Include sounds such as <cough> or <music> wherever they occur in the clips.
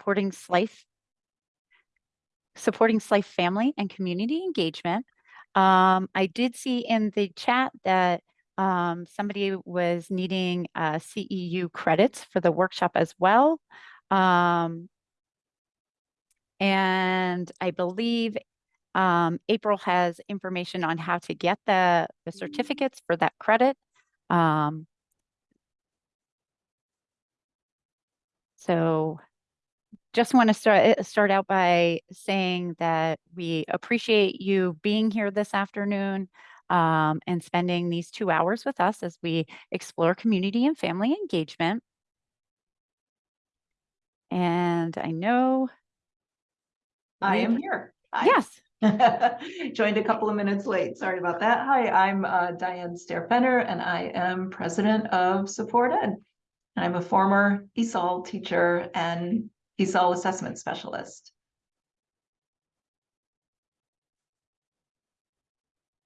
supporting SLIFE, supporting SLIFE family and community engagement. Um, I did see in the chat that um, somebody was needing uh, CEU credits for the workshop as well. Um, and I believe um, April has information on how to get the, the certificates for that credit. Um, so just want to start uh, start out by saying that we appreciate you being here this afternoon um, and spending these two hours with us as we explore community and family engagement. And I know. I am here. Hi. Yes, <laughs> Joined a couple of minutes late. Sorry about that. Hi, I'm uh, Diane Staehr Fenner and I am president of SupportEd. And I'm a former ESOL teacher and E ESOL assessment specialist.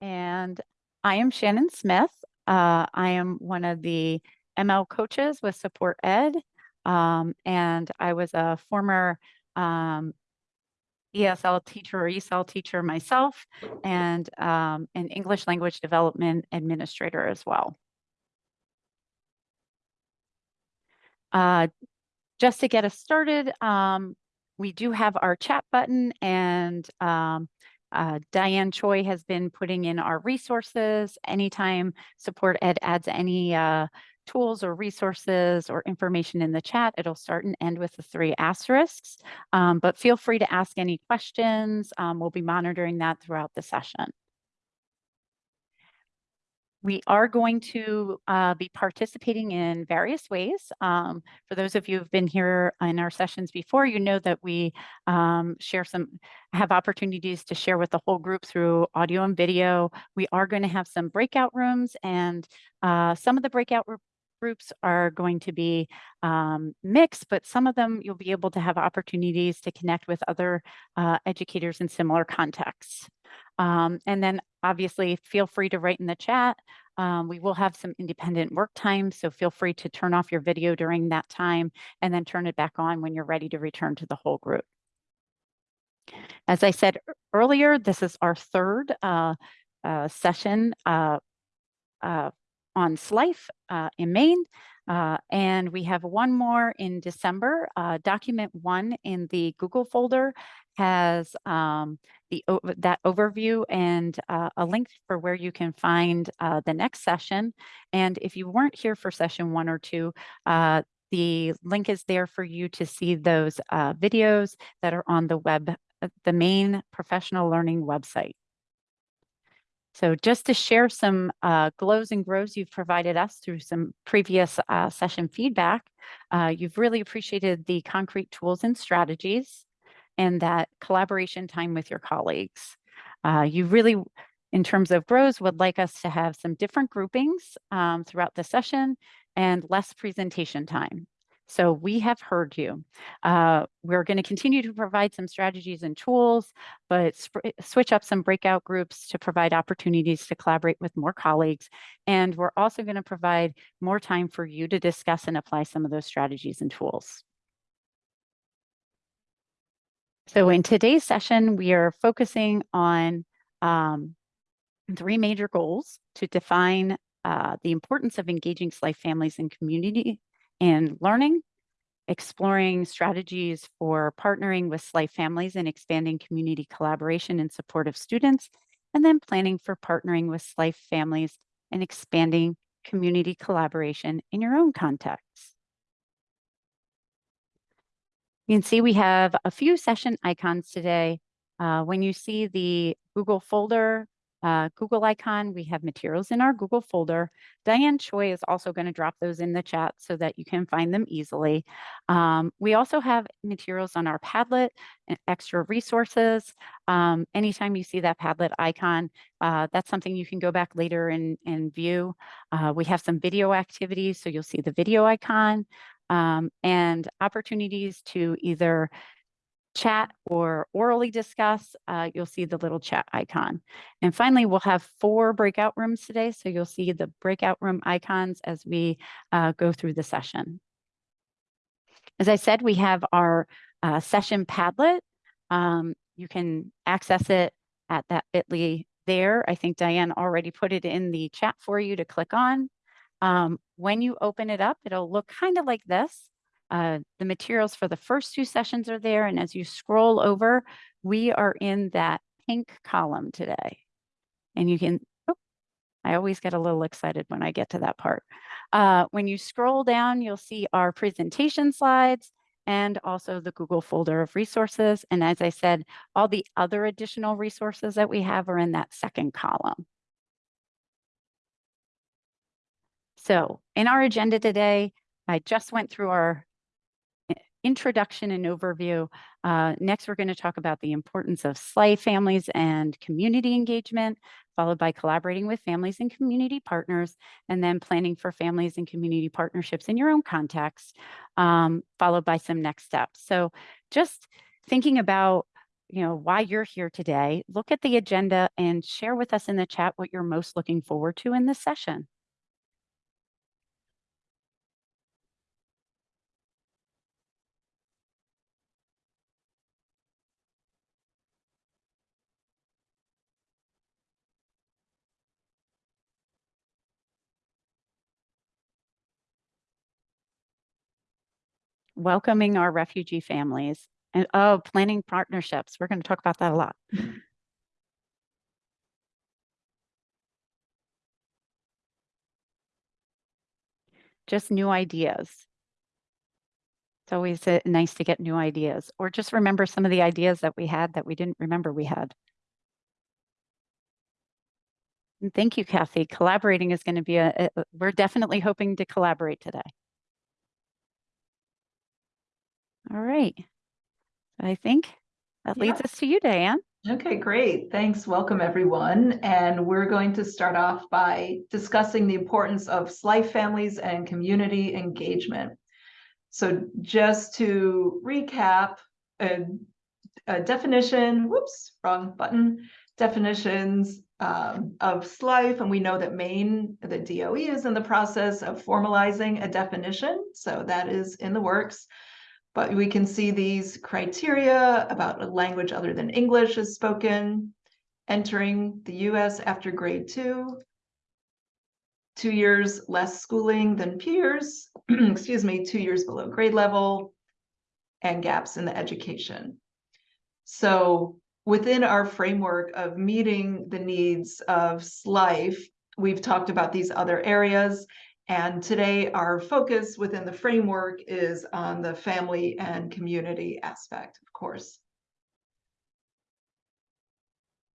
and I am Shannon Smith. Uh, I am one of the ML coaches with SupportEd. Um, and I was a former um, ESL teacher or ESL teacher myself and um, an English language development administrator as well. Uh, just to get us started, um, we do have our chat button and um, uh, Diane Choi has been putting in our resources. Anytime SupportEd adds any uh, tools or resources or information in the chat, it'll start and end with the three asterisks. Um, but feel free to ask any questions. Um, we'll be monitoring that throughout the session. We are going to uh, be participating in various ways. Um, for those of you who've been here in our sessions before, you know that we um, share some, have opportunities to share with the whole group through audio and video. We are going to have some breakout rooms and uh, some of the breakout groups are going to be um, mixed, but some of them you'll be able to have opportunities to connect with other uh, educators in similar contexts. Um, and then obviously feel free to write in the chat. Um, we will have some independent work time, so feel free to turn off your video during that time and then turn it back on when you're ready to return to the whole group. As I said earlier, this is our third uh, uh, session uh, uh, on SLIFE uh, in Maine. Uh, and we have one more in December. Uh, document one in the Google folder has um, the that overview and uh, a link for where you can find uh, the next session. And if you weren't here for session one or two, uh, the link is there for you to see those uh, videos that are on the web, the Maine professional learning website. So just to share some uh, glows and grows you've provided us through some previous uh, session feedback, uh, you've really appreciated the concrete tools and strategies and that collaboration time with your colleagues. Uh, you really, in terms of grows, would like us to have some different groupings um, throughout the session and less presentation time. So we have heard you. Uh, we're going to continue to provide some strategies and tools, but sp- switch up some breakout groups to provide opportunities to collaborate with more colleagues. And we're also going to provide more time for you to discuss and apply some of those strategies and tools. So in today's session, we are focusing on um, three major goals to define uh, the importance of engaging SLIFE families and community in learning, exploring strategies for partnering with SLIFE families and expanding community collaboration in support of students, and then planning for partnering with SLIFE families and expanding community collaboration in your own context. You can see we have a few session icons today. Uh, when you see the Google folder, uh, Google icon, we have materials in our Google folder. Diane Choi is also going to drop those in the chat so that you can find them easily. Um, we also have materials on our Padlet extra resources. Um, anytime you see that Padlet icon, uh, that's something you can go back later and, and view. Uh, we have some video activities, so you'll see the video icon um, and opportunities to either chat or orally discuss, uh, you'll see the little chat icon. And finally, we'll have four breakout rooms today. So you'll see the breakout room icons as we uh, go through the session. As I said, we have our uh, session Padlet. Um, you can access it at that bit.ly there. I think Diane already put it in the chat for you to click on. Um, when you open it up, it'll look kind of like this. Uh, the materials for the first two sessions are there. And as you scroll over, we are in that pink column today. And you can, oh, I always get a little excited when I get to that part. Uh, when you scroll down, you'll see our presentation slides and also the Google folder of resources. And as I said, all the other additional resources that we have are in that second column. So in our agenda today, I just went through our introduction and overview. Uh, next, we're going to talk about the importance of SLIFE families and community engagement, followed by collaborating with families and community partners, and then planning for families and community partnerships in your own context, um, followed by some next steps. So just thinking about you know why you're here today, look at the agenda and share with us in the chat what you're most looking forward to in this session. Welcoming our refugee families and oh, planning partnerships. We're going to talk about that a lot. Just new ideas. It's always uh, nice to get new ideas or just remember some of the ideas that we had that we didn't remember we had. And thank you, Kathy. Collaborating is going to be a, a, we're definitely hoping to collaborate today. All right. I think that leads Yeah. us to you, Diane. Okay, great. Thanks. Welcome, everyone. And we're going to start off by discussing the importance of SLIFE families and community engagement. So just to recap, a, a definition, whoops, wrong button, definitions um, of SLIFE, and we know that Maine, the DOE is in the process of formalizing a definition. So that is in the works. But we can see these criteria about a language other than English is spoken, entering the US after grade two, two years less schooling than peers, <clears throat> excuse me, two years below grade level, and gaps in the education. So within our framework of meeting the needs of SLIFE, we've talked about these other areas and today our focus within the framework is on the family and community aspect, of course.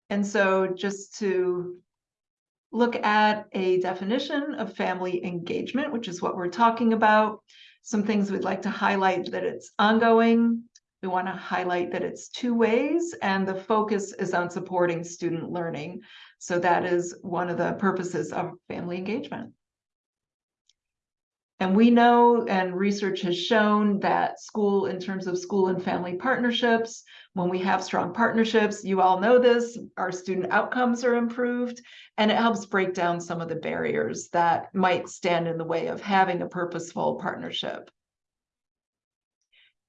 And so just to look at a definition of family engagement, which is what we're talking about, some things we'd like to highlight that it's ongoing. We want to highlight that it's two ways and the focus is on supporting student learning. So that is one of the purposes of family engagement. And we know, and research has shown that school, in terms of school and family partnerships, when we have strong partnerships, you all know this, our student outcomes are improved, and it helps break down some of the barriers that might stand in the way of having a purposeful partnership.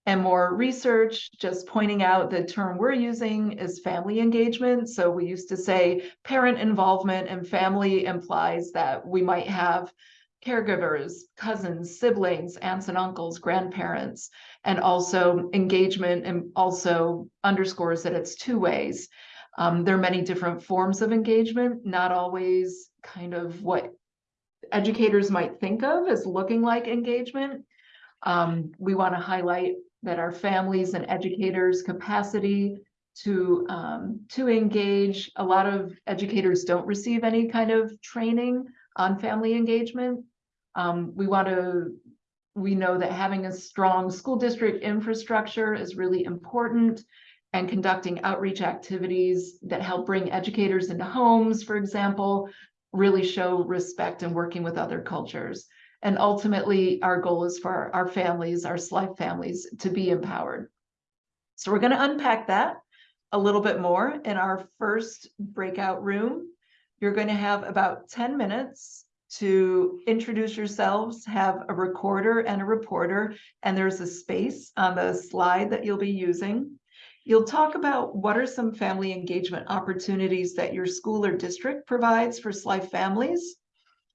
And more research, just pointing out the term we're using is family engagement. So we used to say parent involvement and family implies that we might have caregivers, cousins, siblings, aunts and uncles, grandparents, and also engagement and also underscores that it's two ways. Um, there are many different forms of engagement, not always kind of what educators might think of as looking like engagement. Um, we want to highlight that our families and educators capacity to um, to engage. A lot of educators don't receive any kind of training on family engagement. Um, we want to, we know that having a strong school district infrastructure is really important and conducting outreach activities that help bring educators into homes, for example, really show respect and working with other cultures. And ultimately, our goal is for our families, our SLIFE families, to be empowered. So we're going to unpack that a little bit more in our first breakout room. You're going to have about 10 minutes to introduce yourselves, have a recorder and a reporter, and there's a space on the slide that you'll be using. You'll talk about what are some family engagement opportunities that your school or district provides for SLIFE families.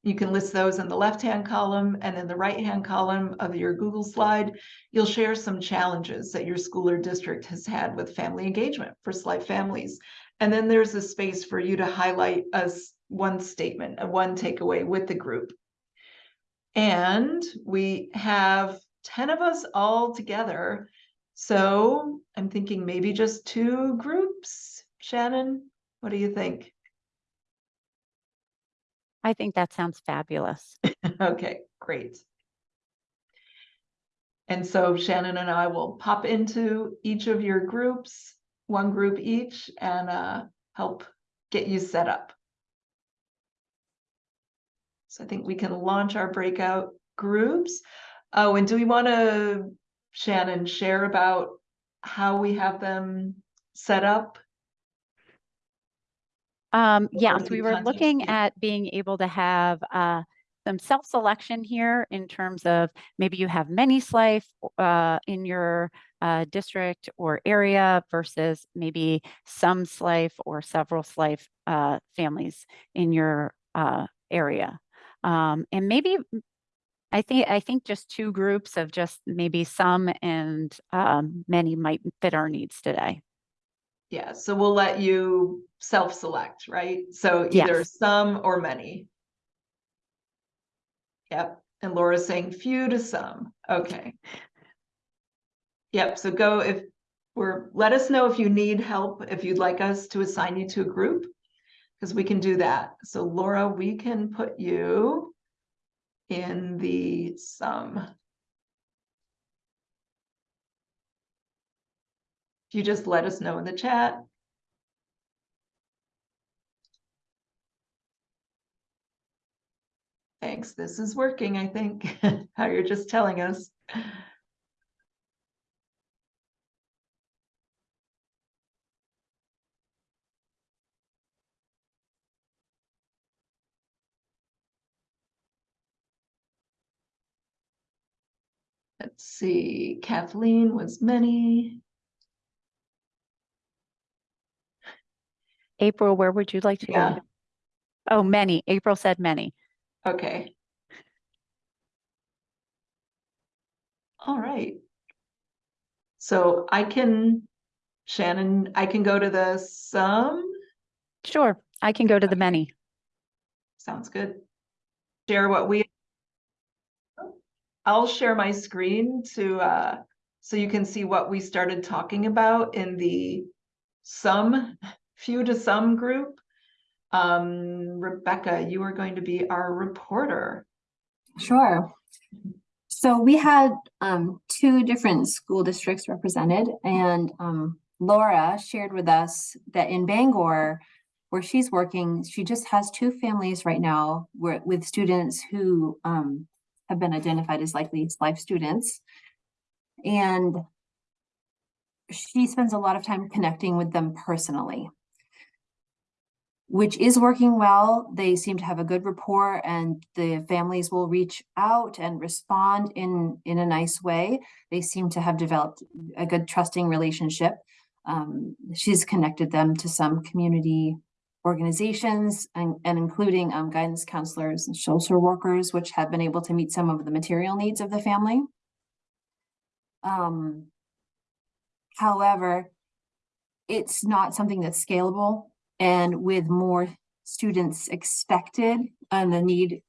You can list those in the left-hand column and in the right-hand column of your Google slide, you'll share some challenges that your school or district has had with family engagement for SLIFE families. And then there's a space for you to highlight us one statement, a one takeaway with the group. And we have 10 of us all together. So I'm thinking maybe just two groups. Shannon, what do you think? I think that sounds fabulous. <laughs> Okay, great. And so Shannon and I will pop into each of your groups, one group each, and uh, help get you set up. So I think we can launch our breakout groups. Oh, and do we want to, Shannon, share about how we have them set up? Um, yes, the we were looking yeah. at being able to have uh, some self-selection here in terms of maybe you have many SLIFE uh, in your uh, district or area versus maybe some SLIFE or several SLIFE uh, families in your uh, area. Um, and maybe mm, I think I think just two groups of just maybe some and um, many might fit our needs today. Yeah, so we'll let you self-select, right? So either Yes. some or many. Yep, and Laura's saying few to some, okay. Yep, so go if, we're, let us know if you need help, if you'd like us to assign you to a group. Because we can do that. So Laura, we can put you in the some. You just let us know in the chat. Thanks, this is working, I think, <laughs> how you're just telling us. Let's see, Kathleen was many. April, where would you like to Yeah. go? Oh, many. April said many. Okay. All right. So I can, Shannon, I can go to the some, Sure, I can go to the many. sounds good. Share what we. I'll share my screen to, uh, so you can see what we started talking about in the some, few to some group. Um, Rebecca, you are going to be our reporter. Sure. So we had um, two different school districts represented, and um, Laura shared with us that in Bangor, where she's working, she just has two families right now where, with students who um, have been identified as likely SLIFE students. And she spends a lot of time connecting with them personally which is working well. They seem to have a good rapport and the families will reach out and respond in, in a nice way. They seem to have developed a good trusting relationship. Um, she's connected them to some community organizations and, and including um, guidance counselors and social workers, which have been able to meet some of the material needs of the family. Um, however, it's not something that's scalable and with more students expected and the need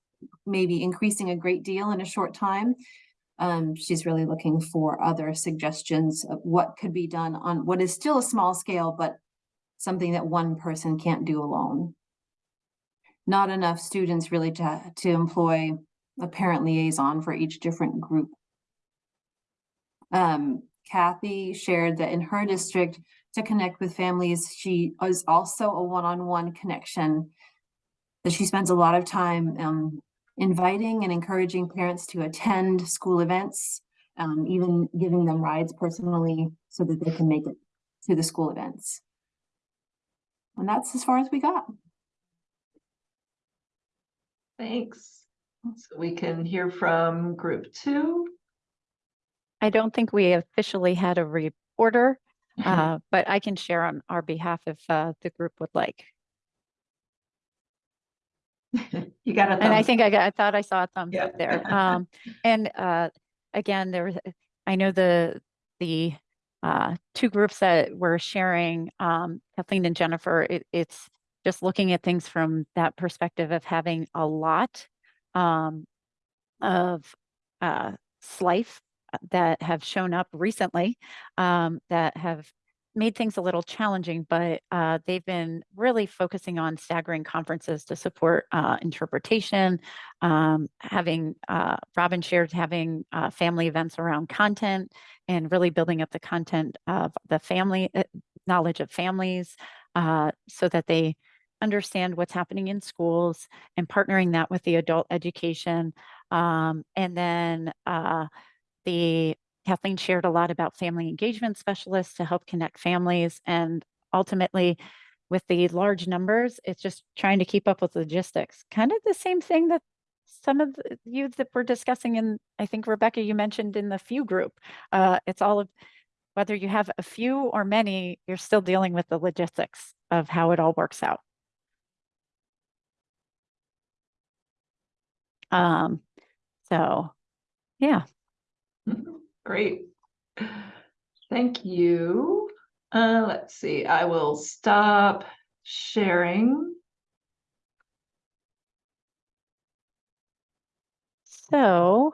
maybe increasing a great deal in a short time, um, she's really looking for other suggestions of what could be done on what is still a small scale, but something that one person can't do alone. Not enough students really to, to employ a parent liaison for each different group. Um, Kathy shared that in her district, to connect with families. She is also a one-on-one connection that she spends a lot of time um, inviting and encouraging parents to attend school events, um, even giving them rides personally so that they can make it to the school events. And that's as far as we got. Thanks. So we can hear from group two. I don't think we officially had a reporter, <laughs> uh, but I can share on our behalf if uh, the group would like. You got a And I think I got, I thought I saw a thumbs Yeah. up there. <laughs> Um, and, uh, again, there, was- I know the, the, uh, two groups that were sharing, um, Kathleen and Jennifer, it, it's just looking at things from that perspective of having a lot, um, of, uh, SLIFE that have shown up recently, um, that have made things a little challenging, but uh, they've been really focusing on staggering conferences to support uh, interpretation, um, having uh, Robin shared having uh, family events around content and really building up the content of the family uh, knowledge of families uh, so that they understand what's happening in schools and partnering that with the adult education. Um, and then uh, the Kathleen shared a lot about family engagement specialists to help connect families. And ultimately, with the large numbers, it's just trying to keep up with logistics. Kind of the same thing that some of the- you that we're discussing in, I think Rebecca, you mentioned in the few group. Uh, it's all of whether you have a few or many, you're still dealing with the logistics of how it all works out. Um, so yeah, Great. Thank you. Uh, let's see, I will stop sharing. so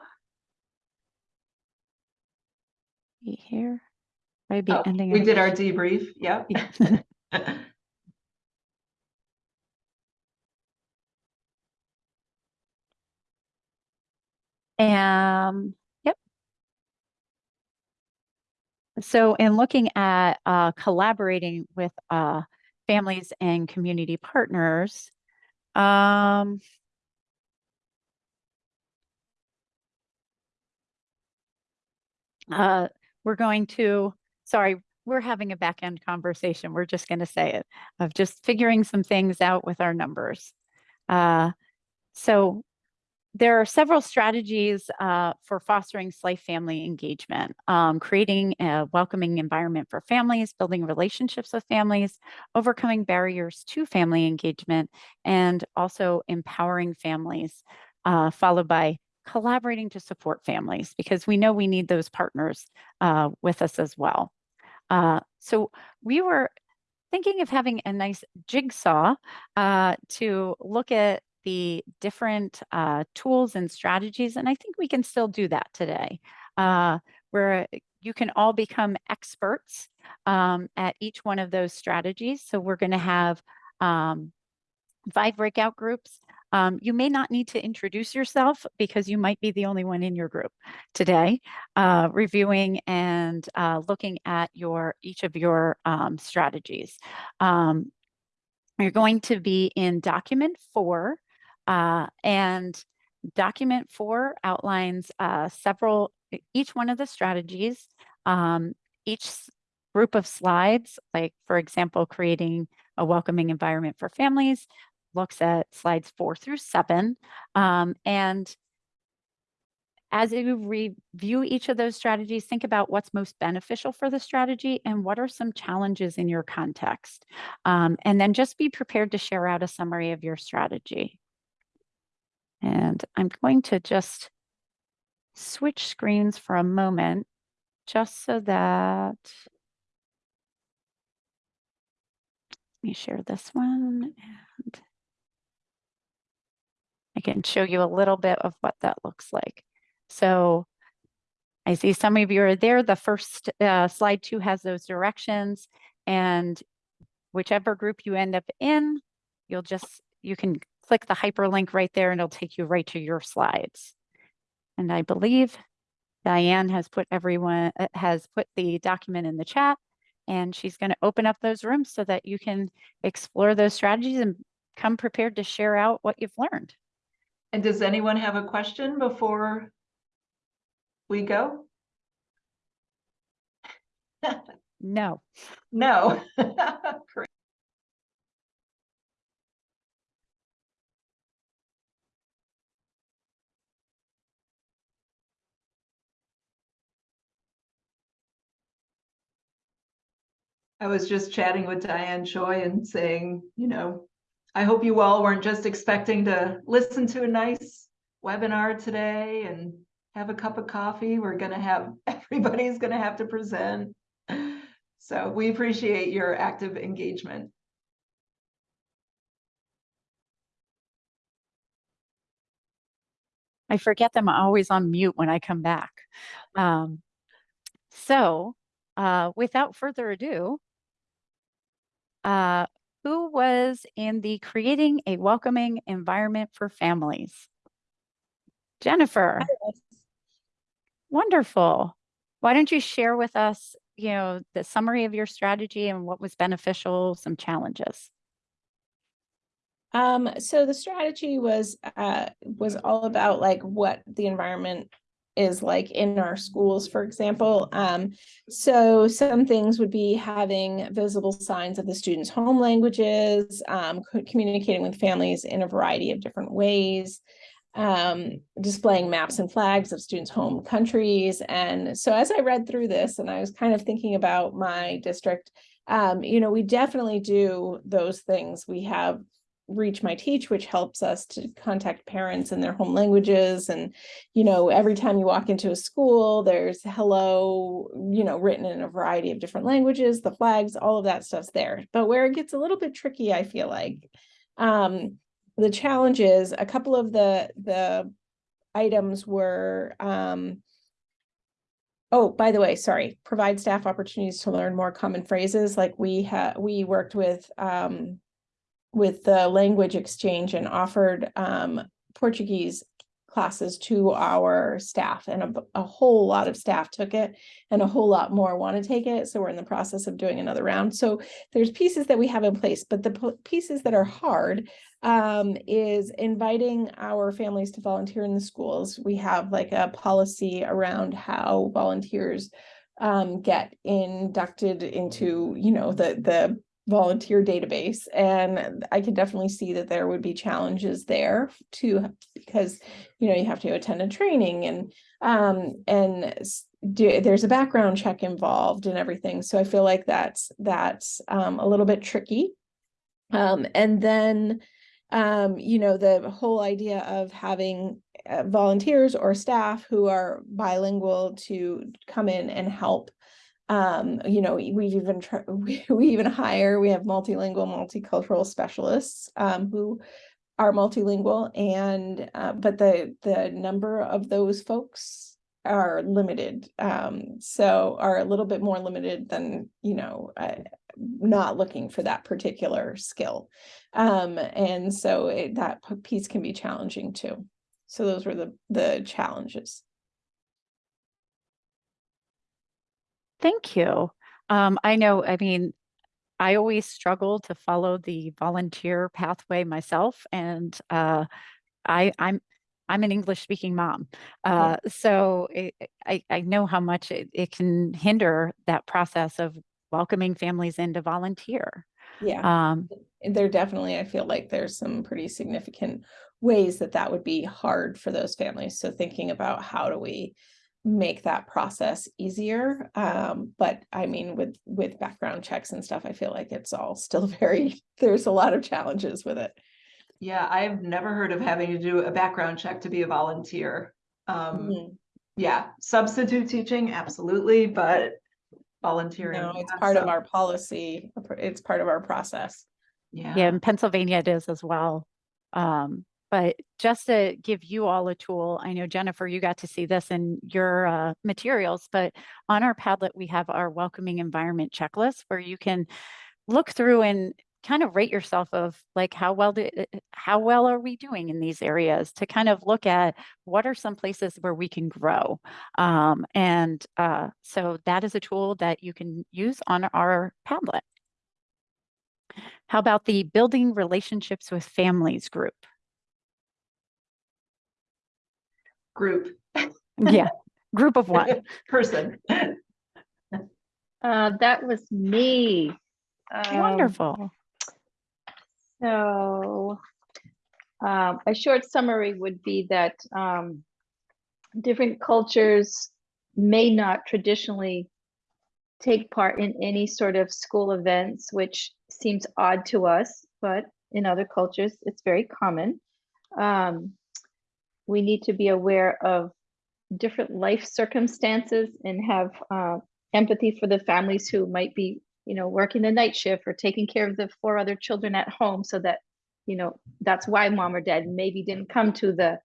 be here. Maybe Oh, ending. We did our debrief, yep. Yeah. <laughs> <laughs> Um, yep. So in looking at uh, collaborating with uh, families and community partners, um, uh, we're going to, sorry, we're having a back end conversation. We're just going to say it of just figuring some things out with our numbers. Uh, so there are several strategies uh, for fostering SLIFE family engagement, um, creating a welcoming environment for families, building relationships with families, overcoming barriers to family engagement, and also empowering families, uh, followed by collaborating to support families, because we know we need those partners uh, with us as well. Uh, so we were thinking of having a nice jigsaw uh, to look at the different uh, tools and strategies. And I think we can still do that today, uh, where you can all become experts um, at each one of those strategies. So we're going to have um, five breakout groups. Um, you may not need to introduce yourself because you might be the only one in your group today, uh, reviewing and uh, looking at your each of your um, strategies. Um, you're going to be in document four, uh, and document four outlines uh, several, each one of the strategies, um, each group of slides, like for example, creating a welcoming environment for families, looks at slides four through seven. Um, and as you review each of those strategies, think about what's most beneficial for the strategy and what are some challenges in your context. Um, and then just be prepared to share out a summary of your strategy. And I'm going to just switch screens for a moment, just so that, let me share this one and I can show you a little bit of what that looks like. So I see some of you are there. The first uh, slide two has those directions and whichever group you end up in, you'll just, you can click the hyperlink right there and it'll take you right to your slides. And I believe Diane has put everyone, uh, has put the document in the chat and she's going to open up those rooms so that you can explore those strategies and come prepared to share out what you've learned. And does anyone have a question before we go? No. <laughs> No. <laughs> Great. I was just chatting with Diane Choi and saying, you know, I hope you all weren't just expecting to listen to a nice webinar today and have a cup of coffee. We're gonna have, <laughs> everybody's gonna have to present. So we appreciate your active engagement. I forget them always on mute when I come back. Um, so, uh, without further ado, uh, who was in the creating a welcoming environment for families? Jennifer, wonderful. Why don't you share with us, you know, the summary of your strategy and what was beneficial, some challenges? Um, so the strategy was, uh, was all about like what the environment is like in our schools, for example. Um, so some things would be having visible signs of the students' home languages, um, communicating with families in a variety of different ways, um, displaying maps and flags of students' home countries. And so as I read through this and I was kind of thinking about my district, um, you know, we definitely do those things. We have reach my teach which helps us to contact parents in their home languages and you know every time you walk into a school there's hello you know written in a variety of different languages the flags all of that stuff's there but where it gets a little bit tricky i feel like um the challenge is a couple of the the items were um Oh, by the way, sorry, provide staff opportunities to learn more common phrases. Like we had, we worked with um with the language exchange and offered um Portuguese classes to our staff and a whole lot of staff took it and a whole lot more want to take it. So we're in the process of doing another round. So there's pieces that we have in place, but the pieces that are hard um, is inviting our families to volunteer in the schools. We have like a policy around how volunteers um, get inducted into, you know, the, the volunteer database. And I can definitely see that there would be challenges there too, because, you know, you have to attend a training and, um, and do, there's a background check involved and everything. So I feel like that's, that's, um, a little bit tricky. Um, and then, um, you know, the whole idea of having uh, volunteers or staff who are bilingual to come in and help. Um, you know, we- we've even, <laughs> we, we even hire, we have multilingual, multicultural specialists, um, who are multilingual and, uh, but the, the number of those folks are limited, um, so are a little bit more limited than, you know, uh, not looking for that particular skill. Um, and so it, that piece can be challenging too. So those were the, the challenges. Thank you. Um, I know, I mean, I always struggle to follow the volunteer pathway myself and uh, I, I'm, I'm an English speaking mom. Uh, so it, I, I know how much it, it can hinder that process of welcoming families in to volunteer. Yeah, Um, there definitely, I feel like there's some pretty significant ways that that would be hard for those families. So thinking about how do we make that process easier? Um, but I mean, with, with background checks and stuff, I feel like it's all still <laughs> very, there's a lot of challenges with it. Yeah, I've never heard of having to do a background check to be a volunteer. Um, Mhm. yeah, substitute teaching, absolutely, but volunteering. No, it's yeah, part of our policy. It's part of our process. Yeah, Yeah, in Pennsylvania it is as well. Um, but just to give you all a tool, I know Jennifer, you got to see this in your uh, materials, but on our Padlet, we have our welcoming environment checklist where you can look through and kind of rate yourself of like how well do, uh, how well are we doing in these areas to kind of look at what are some places where we can grow. Um, and uh, so that is a tool that you can use on our Padlet. How about the building relationships with families group? Group, Yeah, group of one. <laughs> person. Uh, that was me. Um, Wonderful. So, um, a short summary would be that, um, different cultures may not traditionally take part in any sort of school events, which seems odd to us, but in other cultures, it's very common. Um, we need to be aware of different life circumstances and have uh, empathy for the families who might be, you know, working the night shift or taking care of the four other children at home so that, you know, that's why mom or dad maybe didn't come to the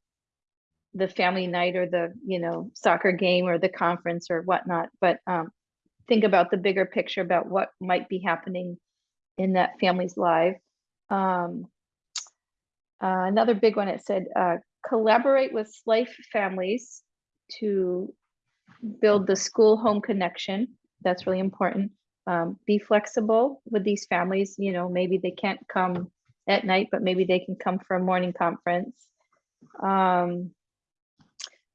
the family night or the, you know, soccer game or the conference or whatnot. But um, think about the bigger picture about what might be happening in that family's life. Um, uh, another big one, it said, uh, collaborate with SLIFE families to build the school home connection. That's really important. Um, be flexible with these families. You know, maybe they can't come at night, but maybe they can come for a morning conference. Um,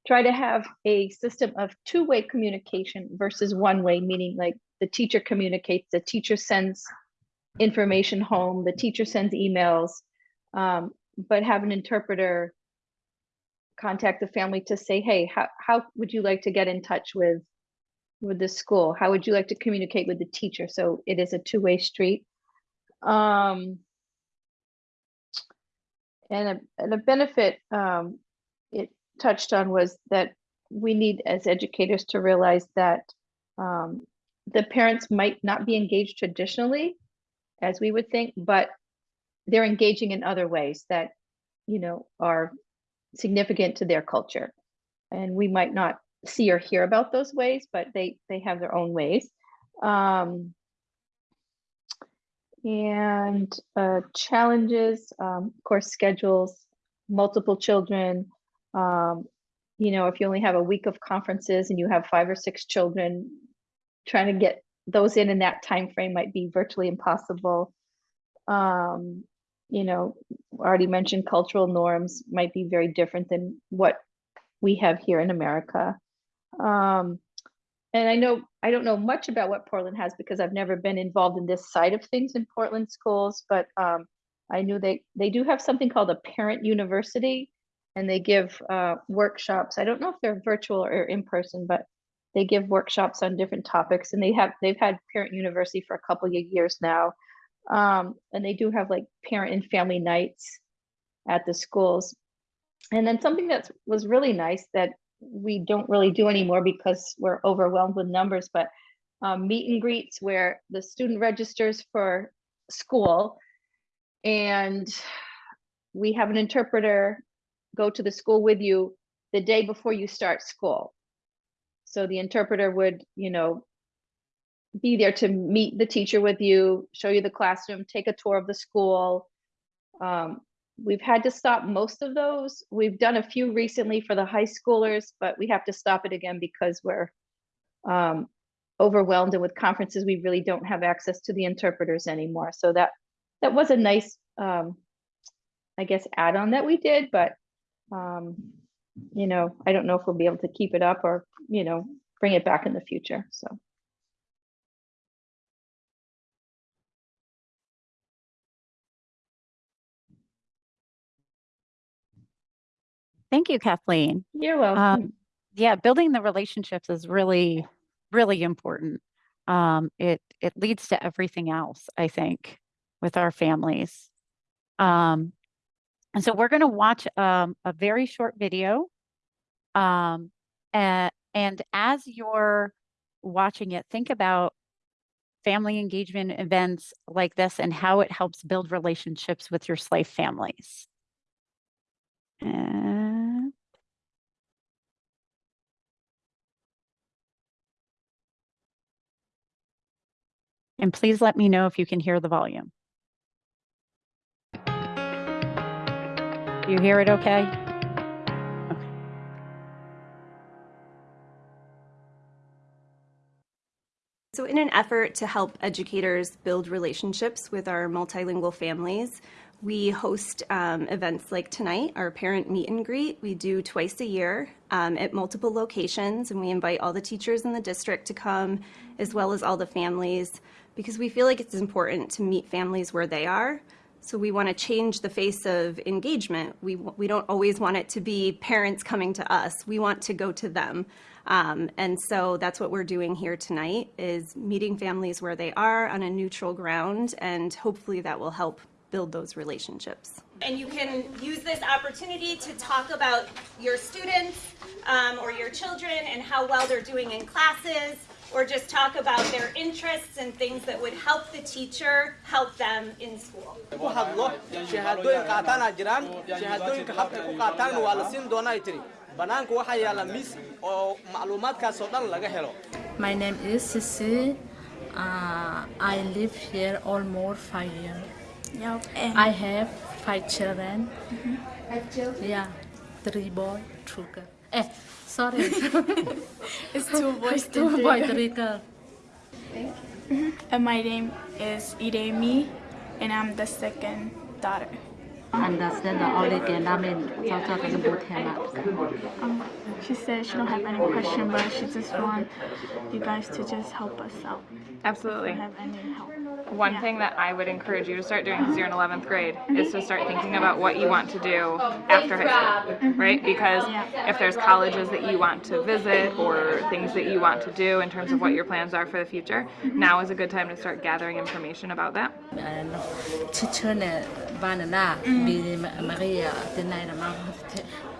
try to have a system of two-way communication versus one-way, meaning like the teacher communicates, the teacher sends information home, the teacher sends emails, um, but have an interpreter contact the family to say, hey, how, how would you like to get in touch with with the school? How would you like to communicate with the teacher? So it is a two-way street. Um, and a, and a benefit um, it touched on was that we need as educators to realize that um, the parents might not be engaged traditionally as we would think, but they're engaging in other ways that, you know, are significant to their culture. And we might not see or hear about those ways, but they, they have their own ways. Um, and uh, challenges, um, of course, schedules, multiple children. Um, you know, if you only have a week of conferences and you have five or six children, trying to get those in in that time frame might be virtually impossible. Um, you know, already mentioned cultural norms might be very different than what we have here in America. Um, and I know I don't know much about what Portland has because I've never been involved in this side of things in Portland schools, but um, I knew they they do have something called a parent university, and they give uh, workshops. I don't know if they're virtual or in person, but they give workshops on different topics, and they have they've had parent university for a couple of years now, um, and they do have like parent and family nights at the schools. And then something that was really nice that we don't really do anymore because we're overwhelmed with numbers, but um, meet and greets where the student registers for school and we have an interpreter go to the school with you the day before you start school. So the interpreter would, you know, be there to meet the teacher with you, show you the classroom, take a tour of the school. Um, we've had to stop most of those. We've done a few recently for the high schoolers, but we have to stop it again because we're um, overwhelmed and with conferences, we really don't have access to the interpreters anymore. So that that was a nice, um, I guess, add-on that we did, but um, you know, I don't know if we'll be able to keep it up or, you know, bring it back in the future, so. Thank you, Kathleen. You're welcome. Um, yeah, building the relationships is really, really important. Um, it it leads to everything else, I think, with our families. Um, and so we're going to watch um, a very short video. Um, and, and as you're watching it, think about family engagement events like this and how it helps build relationships with your SLIFE families. And And please let me know if you can hear the volume. You hear it okay? Okay. So in an effort to help educators build relationships with our multilingual families, we host um, events like tonight, our parent meet and greet. We do twice a year um, at multiple locations, and we invite all the teachers in the district to come, as well as all the families, because we feel like it's important to meet families where they are So we want to change the face of engagement. We, we don't always want it to be parents coming to us. We want to go to them. Um, and so that's what we're doing here tonight is meeting families where they are on a neutral ground and hopefully that will help build those relationships. And you can use this opportunity to talk about your students um, or your children and how well they're doing in classes or just talk about their interests and things that would help the teacher help them in school. ku hadlo jiraan shahaadooyinka habka ku qaataanna waa la siin doonaa ay tiri bannaanka waxaa yaalla miis oo macluumaadkaas dhan laga helo My name is Sisi. Uh, I live here almost five years. Yep. And I have five children. Have children? Yeah, three boy, two girl. Eh, sorry, <laughs> it's two boys, two and boy, three three girl. girls. And my name is Idemi, and I'm the second daughter. Understand the only game I mean, talk talk about him. Um, she said she don't have any question, but she just want you guys to just help us out. Absolutely. If you have any help. One Yeah. thing that I would encourage you to start doing because you're in 11th grade is to start thinking about what you want to do after high school, right? Because if there's colleges that you want to visit or things that you want to do in terms of what your plans are for the future, now is a good time to start gathering information about that.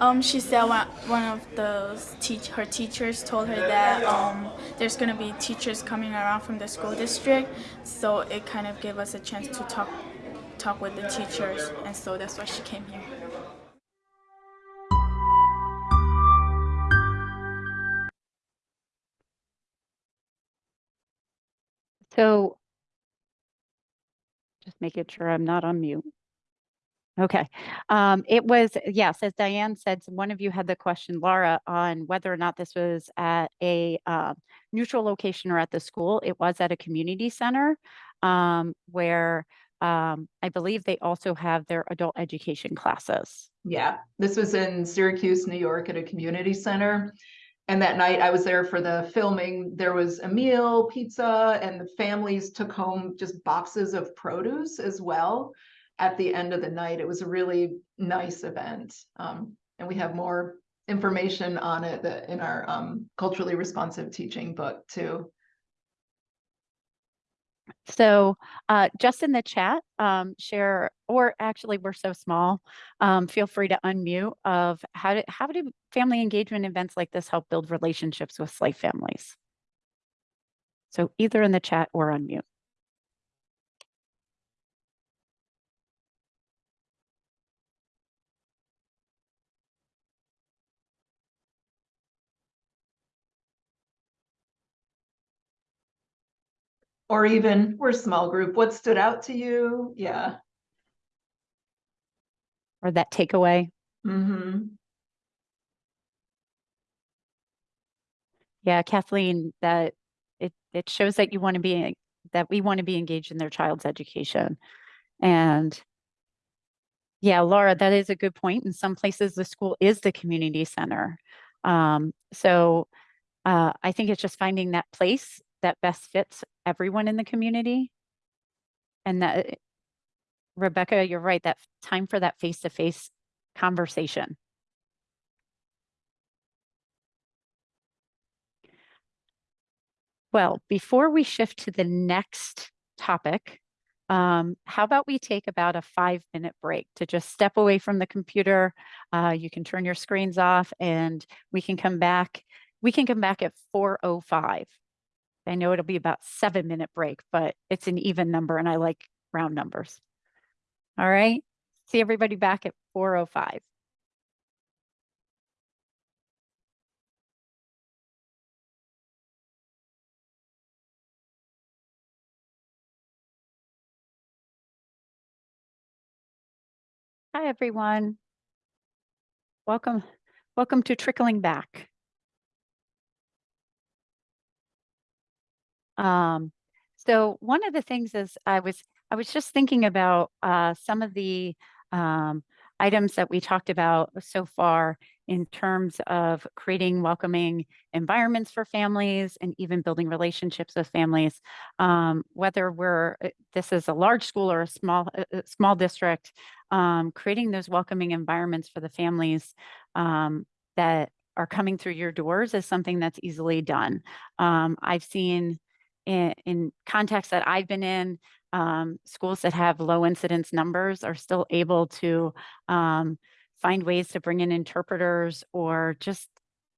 Um, she said one, of those teach her teachers told her that um, there's gonna be teachers coming around from the school district, so it kind of gave us a chance to talk talk with the teachers, and so that's why she came here. So just making sure I'm not on mute. Okay. Um, it was, yes, as Diane said, one of you had the question, Laura, on whether or not this was at a uh, neutral location or at the school. It was at a community center um, where um, I believe they also have their adult education classes. Yeah, this was in Syracuse, New York at a community center. And that night I was there for the filming. There was a meal, pizza, and the families took home just boxes of produce as well. At the end of the night, it was a really nice event. Um, and we have more information on it that in our um, culturally responsive teaching book too. So uh, just in the chat, um, share, or actually we're so small, um, feel free to unmute of how do, how do family engagement events like this help build relationships with SLIFE families? So either in the chat or unmute. Or even, we're a small group, what stood out to you? Yeah. Or that takeaway. hmm Yeah, Kathleen, that it, it shows that you want to be, that we want to be engaged in their child's education. And yeah, Laura, that is a good point. In some places, the school is the community center. Um, so uh, I think it's just finding that place that best fits everyone in the community. And that, Rebecca, you're right, that time for that face-to-face conversation. Well, before we shift to the next topic, um, how about we take about a five minute break to just step away from the computer? Uh, you can turn your screens off and we can come back. We can come back at 4.05. I know it'll be about seven minute break, but it's an even number and I like round numbers. All right. See everybody back at 4.05. Hi, everyone. Welcome, welcome to Trickling Back. Um, so one of the things is I was I was just thinking about uh, some of the um, items that we talked about so far in terms of creating welcoming environments for families and even building relationships with families. Um, whether we're, uh, this is a large school or a small, a- a small district, um, creating those welcoming environments for the families um, that are coming through your doors is something that's easily done. Um, I've seen in, in contexts that I've been in, um, schools that have low incidence numbers are still able to um, find ways to bring in interpreters or just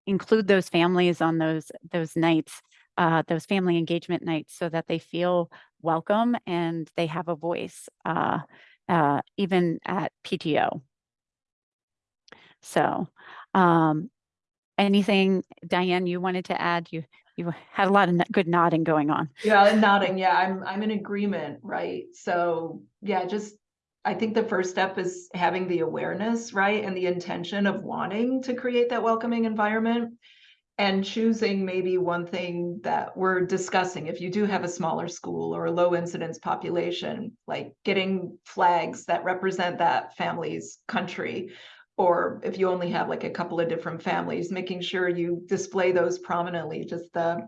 include those families on those those nights, uh, those family engagement nights, so that they feel welcome and they have a voice, uh, uh, even at PTO. So, um, anything, Diane, you wanted to add? You you had a lot of good nodding going on. Yeah, nodding, yeah, I'm, I'm in agreement, right? So, yeah, just, I think the first step is having the awareness, right? And the intention of wanting to create that welcoming environment. And choosing maybe one thing that we're discussing, if you do have a smaller school or a low incidence population, like getting flags that represent that family's country. Or if you only have like a couple of different families, making sure you display those prominently, just the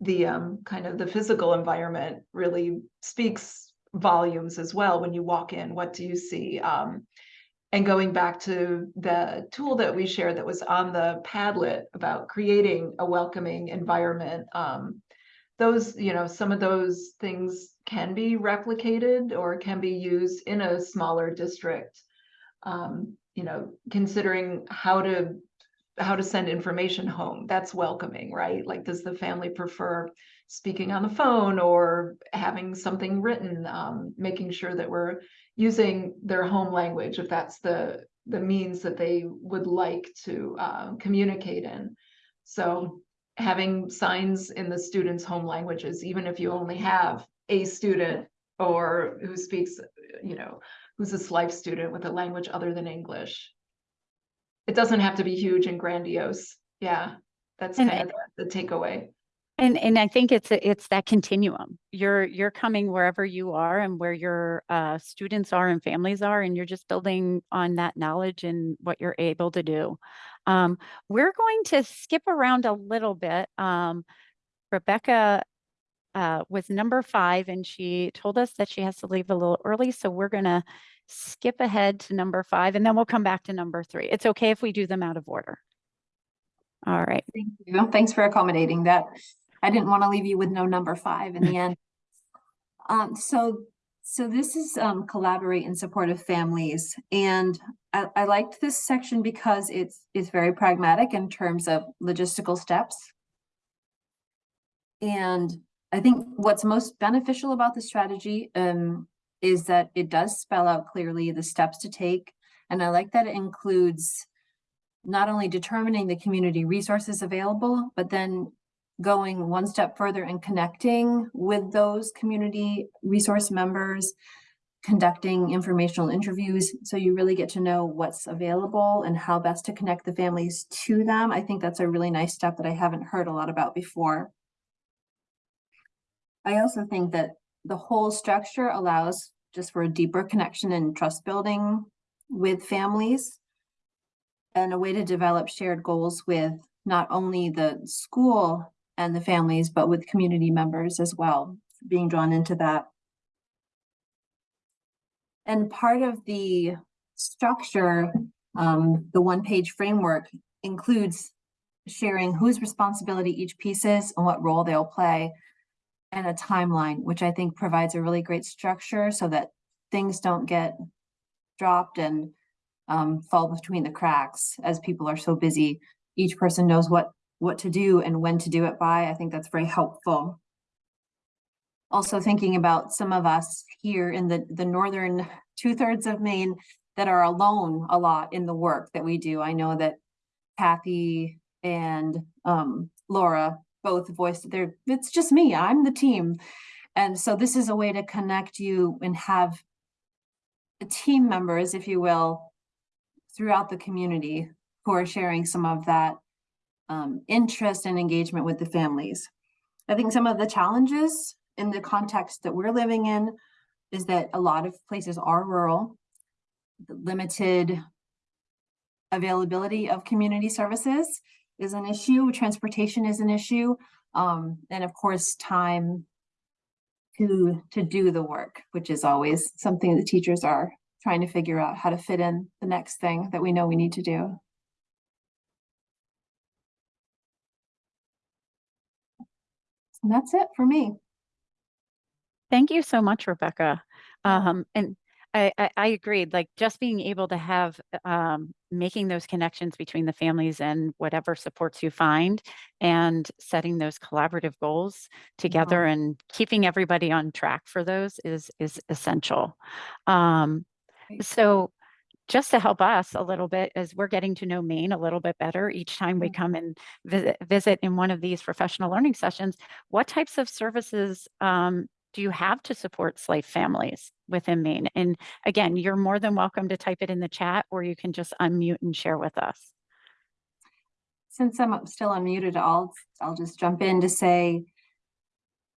the um kind of the physical environment really speaks volumes as well when you walk in. What do you see? Um and going back to the tool that we shared that was on the padlet about creating a welcoming environment um those you know some of those things can be replicated or can be used in a smaller district. Um you know considering how to how to send information home. That's welcoming, right? Like, does the family prefer speaking on the phone or having something written? Um, making sure that we're using their home language if that's the the means that they would like to uh, communicate in. So having signs in the students' home languages, even if you only have a student or who speaks, you know, who's a SLIFE student with a language other than English, it doesn't have to be huge and grandiose. Yeah, that's And- kind of the the takeaway. And and I think it's a- it's that continuum. You're you're coming wherever you are and where your uh, students are and families are, and you're just building on that knowledge and what you're able to do. Um, we're going to skip around a little bit. Um, Rebecca uh, was number five, and she told us that she has to leave a little early, so we're gonna skip ahead to number five, and then we'll come back to number three. It's okay if we do them out of order. All right. Thank you. Thanks for accommodating that. I didn't want to leave you with no number five in the end. <laughs> Um, so, so this is, um, collaborate in support of families. And I, I liked this section because it's, it's very pragmatic in terms of logistical steps. And I think what's most beneficial about the strategy, um, is that it does spell out clearly the steps to take. And I like that it includes not only determining the community resources available, but then going one step further and connecting with those community resource members, conducting informational interviews, so you really get to know what's available and how best to connect the families to them. I think that's a really nice step that I haven't heard a lot about before. I also think that the whole structure allows just for a deeper connection and trust building with families and a way to develop shared goals with not only the school and the families, but with community members as well, being drawn into that. And part of the structure, um, the one-page framework includes sharing whose responsibility each piece is and what role they'll play and a timeline, which I think provides a really great structure so that things don't get dropped and um, fall between the cracks as people are so busy. Each person knows what, what to do and when to do it by. I think that's very helpful. Also thinking about some of us here in the, the northern two thirds of Maine that are alone a lot in the work that we do. I know that Kathy and um, Laura both voiced their, it's just me, I'm the team. And so this is a way to connect you and have team members, if you will, throughout the community who are sharing some of that um, interest and engagement with the families. I think some of the challenges in the context that we're living in is that a lot of places are rural, limited availability of community services is an issue, transportation is an issue, um, and of course, time to, to do the work, which is always something that teachers are trying to figure out how to fit in the next thing that we know we need to do. And that's it for me. Thank you so much, Rebecca. Um, and I, I, I agreed, like just being able to have, um, making those connections between the families and whatever supports you find and setting those collaborative goals together and keeping everybody on track for those is, is essential. Um, so just to help us a little bit as we're getting to know Maine a little bit better each time we come and visit, visit in one of these professional learning sessions, what types of services um, do you have to support SLIFE families within Maine? And again, you're more than welcome to type it in the chat or you can just unmute and share with us. Since I'm still unmuted, I'll, I'll just jump in to say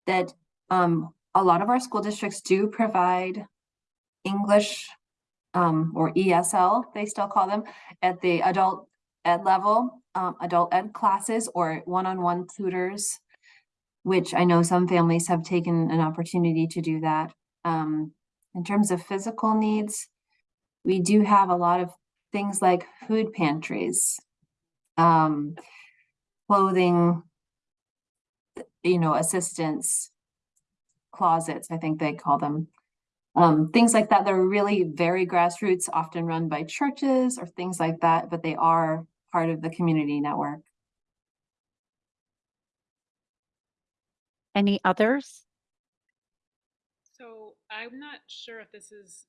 that um, a lot of our school districts do provide English um, or ESL, they still call them, at the adult ed level, um, adult ed classes or one-on-one tutors, which I know some families have taken an opportunity to do that. Um, in terms of physical needs, we do have a lot of things like food pantries, um, clothing, you know, assistance, closets, I think they call them. Um, things like that, they're really very grassroots, often run by churches or things like that, but they are part of the community network. Any others? So I'm not sure if this is,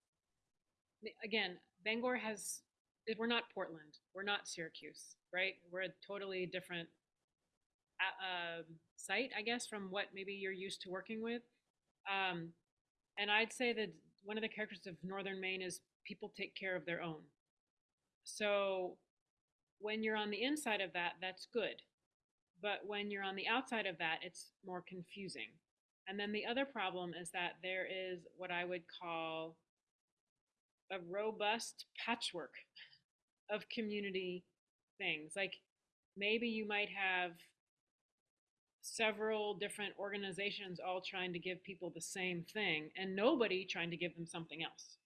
again, Bangor has, we're not Portland, we're not Syracuse, right? We're a totally different uh, um, site, I guess, from what maybe you're used to working with. Um, and I'd say that one of the characteristics of Northern Maine is people take care of their own. So when you're on the inside of that, that's good. But when you're on the outside of that, it's more confusing. And then the other problem is that there is what I would call a robust patchwork of community things. Like maybe you might have several different organizations all trying to give people the same thing and nobody trying to give them something else.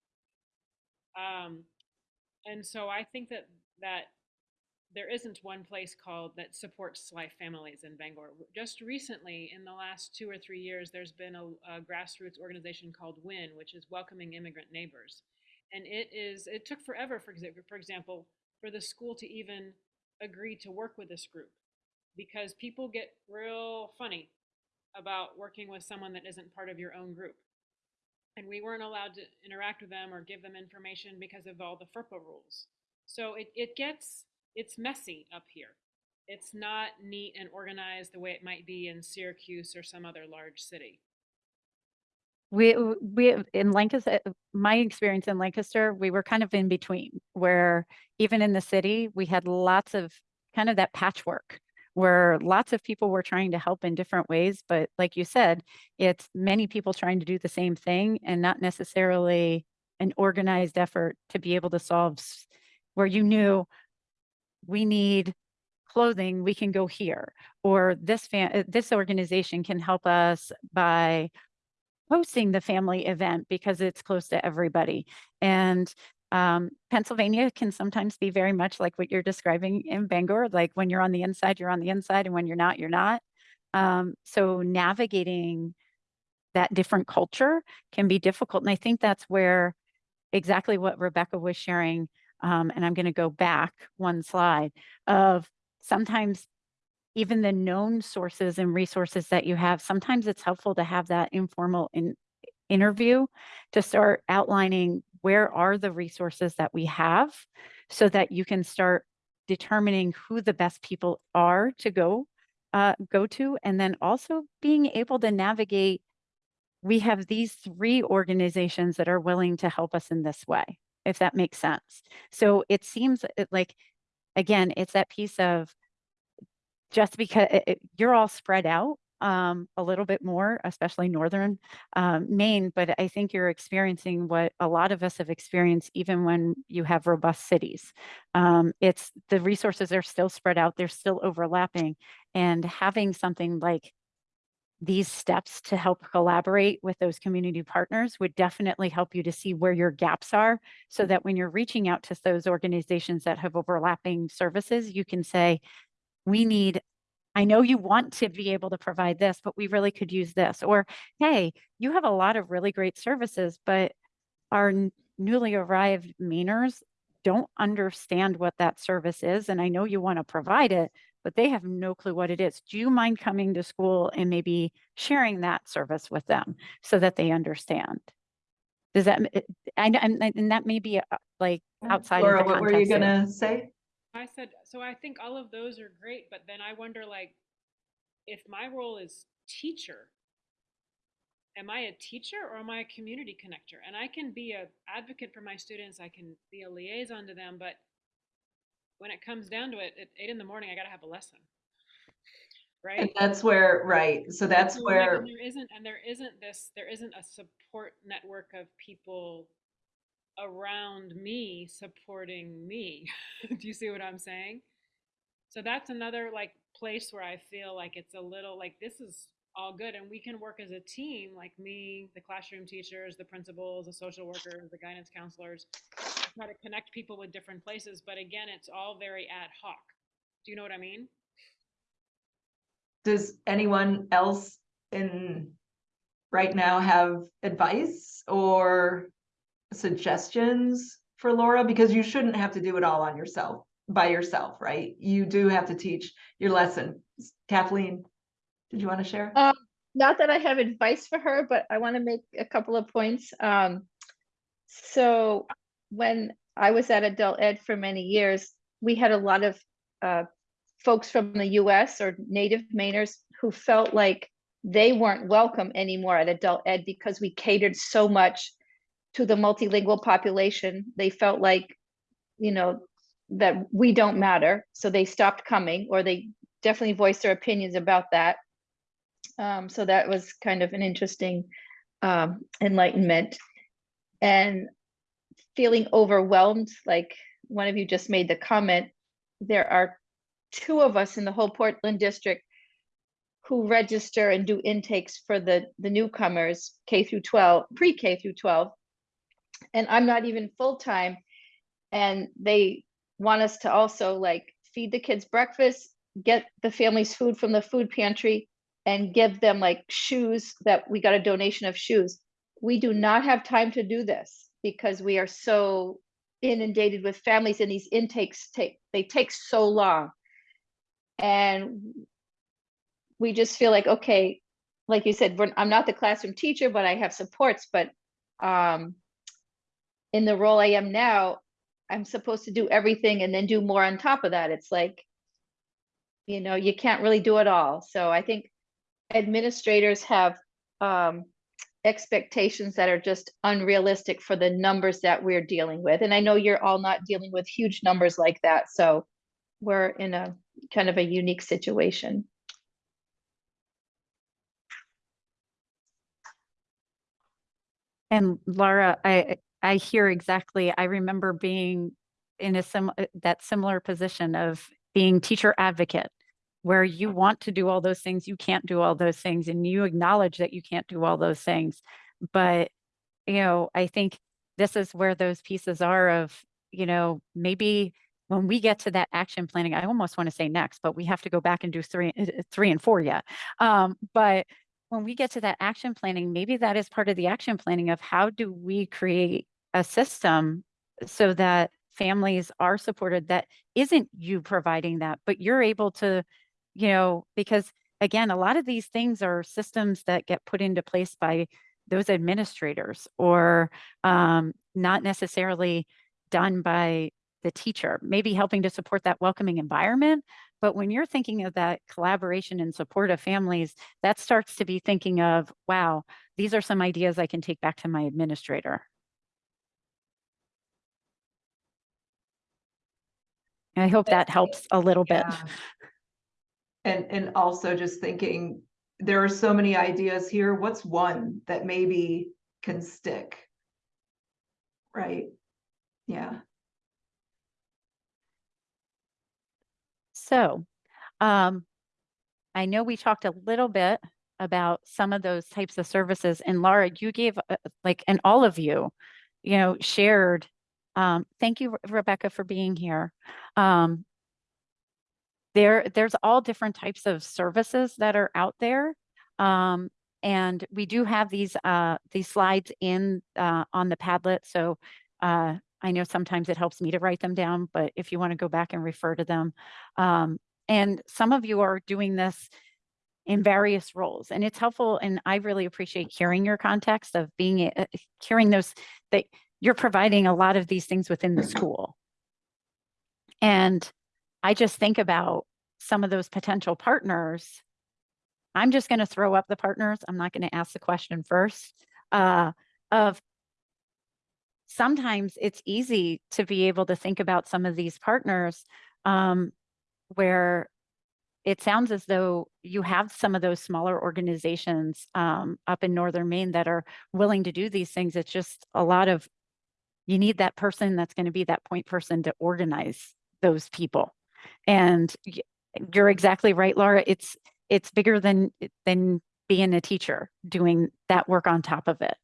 Um, and so I think that that there isn't one place called that supports SLIFE families in Bangor. Just recently, in the last two or three years, there's been a, a, grassroots organization called WIN, which is Welcoming Immigrant Neighbors. And it is, it took forever, for, for example, for the school to even agree to work with this group because people get real funny about working with someone that isn't part of your own group. And we weren't allowed to interact with them or give them information because of all the FERPA rules. So it, it gets, it's messy up here. It's not neat and organized the way it might be in Syracuse or some other large city. We, we, in Lancaster, my experience in Lancaster, we were kind of in between where even in the city, we had lots of kind of that patchwork where lots of people were trying to help in different ways. But like you said, it's many people trying to do the same thing and not necessarily an organized effort to be able to solve where you knew we need clothing, we can go here, or this fan, this organization can help us by hosting the family event because it's close to everybody. And um, Pennsylvania can sometimes be very much like what you're describing in Bangor, like when you're on the inside, you're on the inside, and when you're not, you're not. Um, so navigating that different culture can be difficult. And I think that's where exactly what Rebecca was sharing, um, and I'm going to go back one slide, of sometimes even the known sources and resources that you have, sometimes it's helpful to have that informal in, interview to start outlining where are the resources that we have so that you can start determining who the best people are to go uh, go to and then also being able to navigate we have these three organizations that are willing to help us in this way if that makes sense so it seems like again it's that piece of just because it, you're all spread out um, a little bit more, especially northern um, Maine, but I think you're experiencing what a lot of us have experienced even when you have robust cities. Um, it's the resources are still spread out, they're still overlapping, and having something like these steps to help collaborate with those community partners would definitely help you to see where your gaps are so that when you're reaching out to those organizations that have overlapping services, you can say, we need, I know you want to be able to provide this, but we really could use this. Or, hey, you have a lot of really great services, but our newly arrived Mainers don't understand what that service is. And I know you want to provide it, but they have no clue what it is. Do you mind coming to school and maybe sharing that service with them so that they understand? Does that, m- I, know- and, and that may be uh, like outside of Laura, the what were you gonna say? I said, so I think all of those are great, but then I wonder like, if my role is teacher, am I a teacher or am I a community connector? And I can be a advocate for my students, I can be a liaison to them, but when it comes down to it, at eight in the morning, I gotta have a lesson. Right. And that's where, right, so that's where, and There isn't, and there isn't this, there isn't a support network of people around me supporting me. <laughs> Do you see what I'm saying? So that's another like place where I feel like it's a little like this is all good and we can work as a team, like me, the classroom teachers, the principals, the social workers, the guidance counselors, to try to connect people with different places. But again, it's all very ad hoc. Do you know what I mean? does anyone else in right now have advice or suggestions for Laura? Because you shouldn't have to do it all on yourself, by yourself, right? You do have to teach your lesson. Kathleen, did you want to share? Um, not that I have advice for her, but I want to make a couple of points. Um, so when I was at adult ed for many years, we had a lot of uh, folks from the US or native Mainers who felt like they weren't welcome anymore at adult ed because we catered so much to the multilingual population. They felt like, you know, that we don't matter. So they stopped coming or they definitely voiced their opinions about that. Um, so that was kind of an interesting um, enlightenment. And feeling overwhelmed, like one of you just made the comment, there are two of us in the whole Portland district who register and do intakes for the, the newcomers, K through 12, pre-K through 12. And I'm not even full-time. And they want us to also like feed the kids breakfast, get the families food from the food pantry, and give them like shoes that we got a donation of shoes. We do not have time to do this because we are so inundated with families and these intakes take, they take so long. And we just feel like, okay, like you said, I'm not the classroom teacher, but I have supports, but um, in the role I am now, I'm supposed to do everything and then do more on top of that. It's like, you know, you can't really do it all. So I think administrators have um, expectations that are just unrealistic for the numbers that we're dealing with. And I know you're all not dealing with huge numbers like that. So we're in a kind of a unique situation. And Laura, I, I hear exactly, I remember being in a sim, that similar position of being teacher advocate, where you want to do all those things, you can't do all those things, and you acknowledge that you can't do all those things. But, you know, I think this is where those pieces are of, you know, maybe when we get to that action planning, I almost want to say next, but we have to go back and do three, uh, uh, three and four yet. Um, but when we get to that action planning, maybe that is part of the action planning of how do we create a system so that families are supported that isn't you providing that, but you're able to, you know, because again, a lot of these things are systems that get put into place by those administrators or um, not necessarily done by the teacher, maybe helping to support that welcoming environment. But when you're thinking of that collaboration and support of families, that starts to be thinking of, wow, these are some ideas I can take back to my administrator. I hope that helps a little bit. And, and also just thinking, there are so many ideas here. What's one that maybe can stick? Right? Yeah. So, um, I know we talked a little bit about some of those types of services and Laura, you gave uh, like, and all of you, you know, shared. Um, thank you, Rebecca, for being here. Um, there, there's all different types of services that are out there. Um, and we do have these, uh, these slides in, uh, on the Padlet. So, uh, I know sometimes it helps me to write them down, but if you want to go back and refer to them. Um, and some of you are doing this in various roles and it's helpful. And I really appreciate hearing your context of being, hearing those, that you're providing a lot of these things within the school. And I just think about some of those potential partners. I'm just going to throw up the partners. I'm not going to ask the question first. Uh, of sometimes it's easy to be able to think about some of these partners um, where it sounds as though you have some of those smaller organizations um, up in northern Maine that are willing to do these things. It's just a lot of you need that person that's going to be that point person to organize those people. And you're exactly right, Laura. It's it's bigger than than being a teacher doing that work on top of it.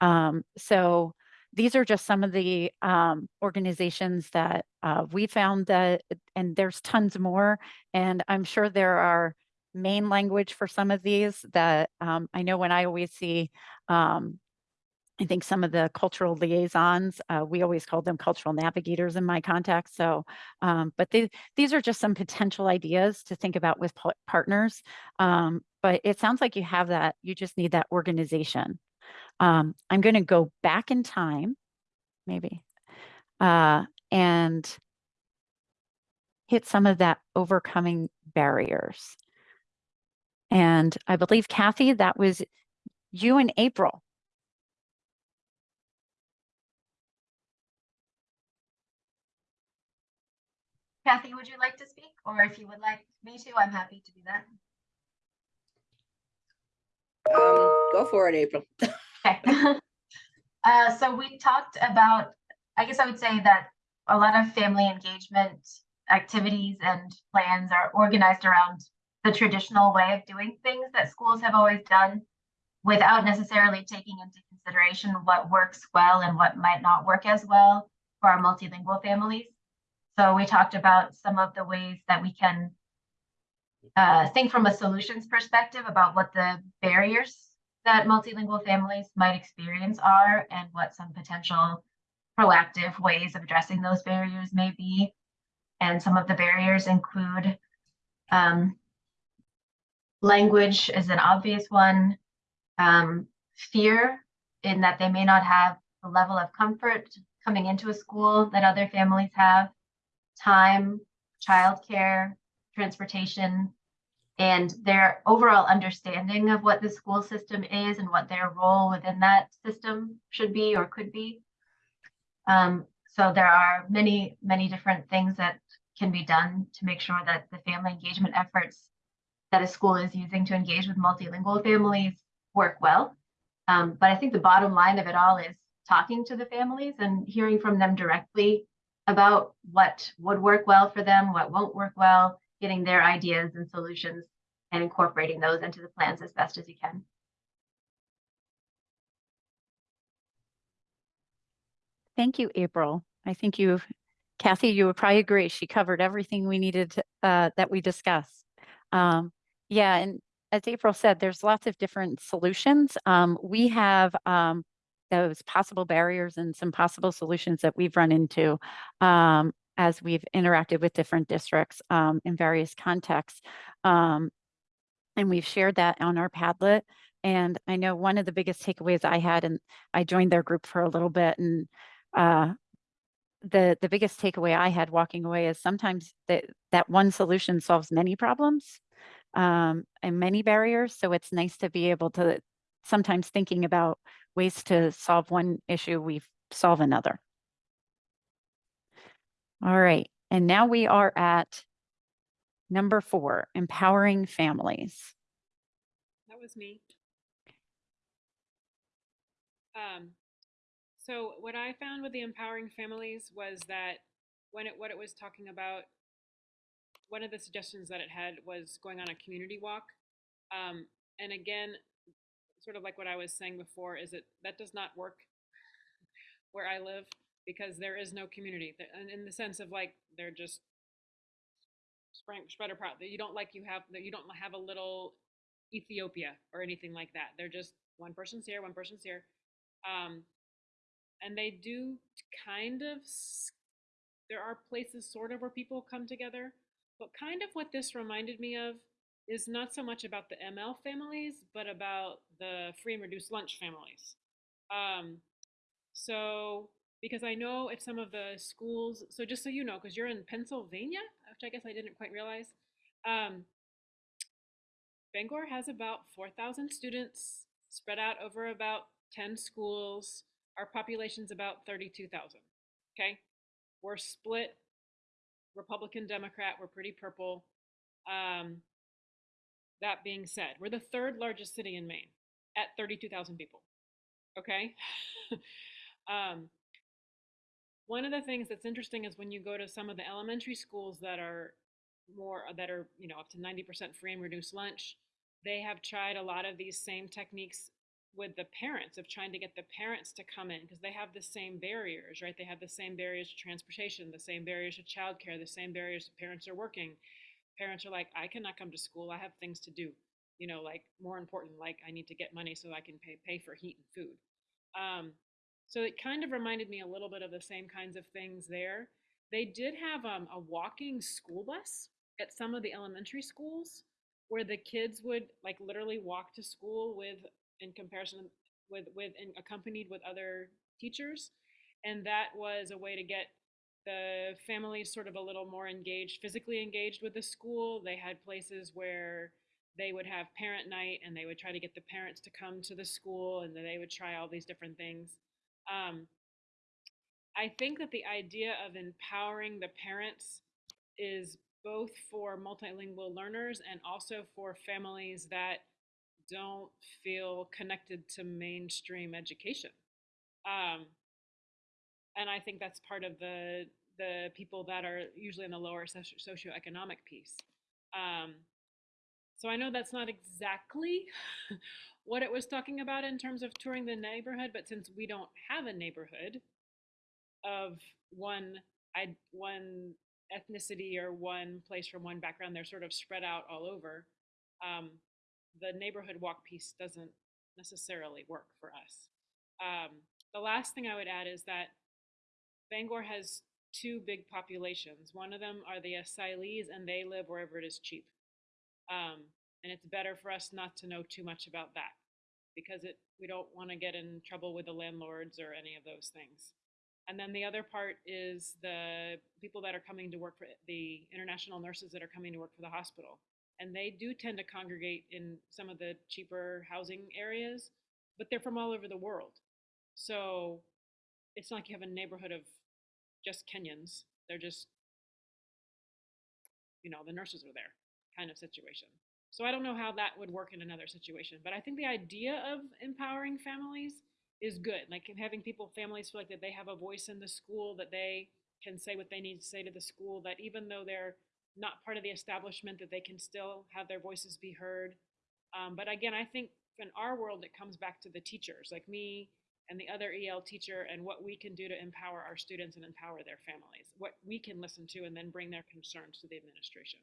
Um, so these are just some of the um, organizations that uh, we found that, and there's tons more. And I'm sure there are main language for some of these that um, I know when I always see, um, I think some of the cultural liaisons, uh, we always called them cultural navigators in my context. So, um, but the, these are just some potential ideas to think about with partners. Um, but it sounds like you have that, you just need that organization. Um, I'm going to go back in time, maybe, uh, and hit some of that overcoming barriers. And I believe Kathy, that was you in April. Kathy, would you like to speak? Or if you would like me to, I'm happy to do that. Um, go for it, April. <laughs> Okay. <laughs> Uh, so we talked about, I guess I would say that a lot of family engagement activities and plans are organized around the traditional way of doing things that schools have always done without necessarily taking into consideration what works well and what might not work as well for our multilingual families. So we talked about some of the ways that we can uh, think from a solutions perspective about what the barriers that multilingual families might experience are and what some potential proactive ways of addressing those barriers may be. And some of the barriers include um, language is an obvious one, um, fear in that they may not have the level of comfort coming into a school that other families have, time, childcare, transportation, and their overall understanding of what the school system is and what their role within that system should be or could be. Um, so there are many, many different things that can be done to make sure that the family engagement efforts that a school is using to engage with multilingual families work well. Um, but I think the bottom line of it all is talking to the families and hearing from them directly about what would work well for them, what won't work well, getting their ideas and solutions and incorporating those into the plans as best as you can. Thank you, April. I think you, Kathy, you would probably agree. She covered everything we needed uh, that we discussed. Um, yeah, and as April said, there's lots of different solutions. Um, we have um, those possible barriers and some possible solutions that we've run into um, as we've interacted with different districts um, in various contexts. Um, and we've shared that on our Padlet. And I know one of the biggest takeaways I had, and I joined their group for a little bit, and uh, the the biggest takeaway I had walking away is sometimes that that one solution solves many problems um, and many barriers. So it's nice to be able to sometimes thinking about ways to solve one issue, we solve another. All right, and now we are at number four, empowering families. that was me. Um, so what I found with the empowering families was that when it what it was talking about, one of the suggestions that it had was going on a community walk. Um, and again, sort of like what I was saying before, is that that does not work where I live because there is no community. And in the sense of like they're just spread spread apart. You don't like you have that you don't have a little Ethiopia or anything like that. They're just one person's here, one person's here. Um, and they do kind of there are places sort of where people come together but kind of what this reminded me of is not so much about the ml families but about the free and reduced lunch families um, so because i know at some of the schools so just so you know because you're in pennsylvania which i guess i didn't quite realize um, bangor has about 4000 students spread out over about 10 schools our population's about 32000 okay we're split Republican, Democrat. We're pretty purple. Um, that being said, we're the third largest city in Maine at 32,000 people. Okay. <laughs> um, one of the things that's interesting is when you go to some of the elementary schools that are more that are you know up to 90% free and reduced lunch they have tried a lot of these same techniques with the parents of trying to get the parents to come in because they have the same barriers, right? They have the same barriers to transportation, the same barriers to childcare, the same barriers to parents are working. Parents are like, I cannot come to school. I have things to do. You know, like more important, like I need to get money so I can pay pay for heat and food. Um, so it kind of reminded me a little bit of the same kinds of things there. They did have um, a walking school bus at some of the elementary schools where the kids would like literally walk to school with in comparison with with in, accompanied with other teachers and that was a way to get the families sort of a little more engaged physically engaged with the school they had places where they would have parent night and they would try to get the parents to come to the school and they would try all these different things um, i think that the idea of empowering the parents is both for multilingual learners and also for families that don't feel connected to mainstream education. Um, and I think that's part of the the people that are usually in the lower socio- socioeconomic piece. Um, so I know that's not exactly <laughs> what it was talking about in terms of touring the neighborhood, but since we don't have a neighborhood of one I one ethnicity or one place from one background, they're sort of spread out all over. Um, the neighborhood walk piece doesn't necessarily work for us. Um, the last thing I would add is that Bangor has two big populations. One of them are the asylees, and they live wherever it is cheap. Um, and it's better for us not to know too much about that because it we don't want to get in trouble with the landlords or any of those things. And then the other part is the people that are coming to work for the international nurses that are coming to work for the hospital and they do tend to congregate in some of the cheaper housing areas, but they're from all over the world. So it's not like you have a neighborhood of just Kenyans. They're just, you know, the nurses are there kind of situation. So I don't know how that would work in another situation, but I think the idea of empowering families is good. Like having people, families feel like that they have a voice in the school, that they can say what they need to say to the school, that even though they're not part of the establishment that they can still have their voices be heard. Um, but again, I think in our world, it comes back to the teachers like me and the other EL teacher and what we can do to empower our students and empower their families, what we can listen to and then bring their concerns to the administration.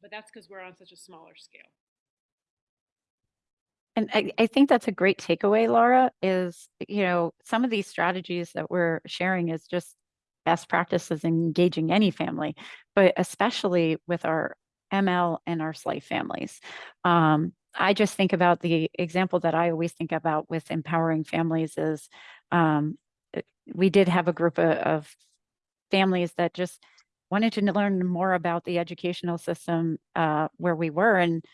But that's because we're on such a smaller scale. And I, I think that's a great takeaway, Laura, is, you know, some of these strategies that we're sharing is just best practices in engaging any family, but especially with our ML and our SLIFE families. Um, I just think about the example that I always think about with empowering families is um, uh, we did have a group of, of families that just wanted to learn more about the educational system uh, where we were. And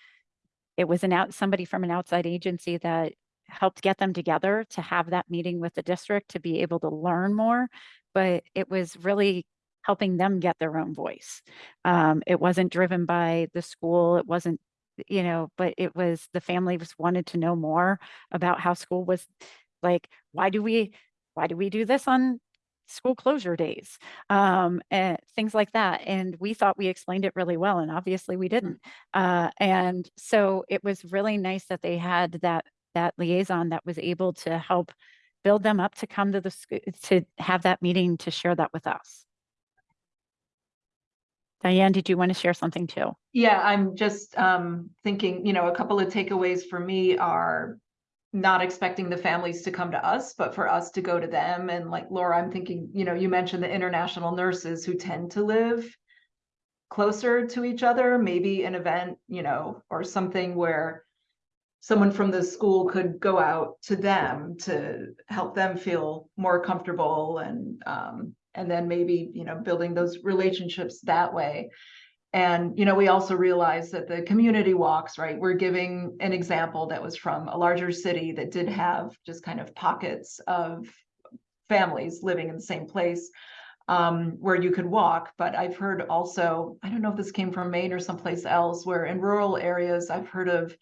it was an out somebody from an outside agency that helped get them together to have that meeting with the district to be able to learn more. But it was really helping them get their own voice. Um, it wasn't driven by the school. It wasn't you know, but it was, the family just wanted to know more about how school was, like, why do we, why do we do this on school closure days? Um, and things like that. And we thought we explained it really well, and obviously we didn't. Uh, and so it was really nice that they had that, that liaison that was able to help build them up to come to the, sc- to have that meeting to share that with us. Diane, did you want to share something too? Yeah, I'm just um thinking, you know, a couple of takeaways for me are not expecting the families to come to us, but for us to go to them. And like Laura, I'm thinking, you know, you mentioned the international nurses who tend to live closer to each other, maybe an event, you know, or something where someone from the school could go out to them to help them feel more comfortable and um and then maybe, you know, building those relationships that way. And, you know, we also realize that the community walks, right? We're giving an example that was from a larger city that did have just kind of pockets of families living in the same place um, where you could walk. But I've heard also, I don't know if this came from Maine or someplace else, where in rural areas, I've heard of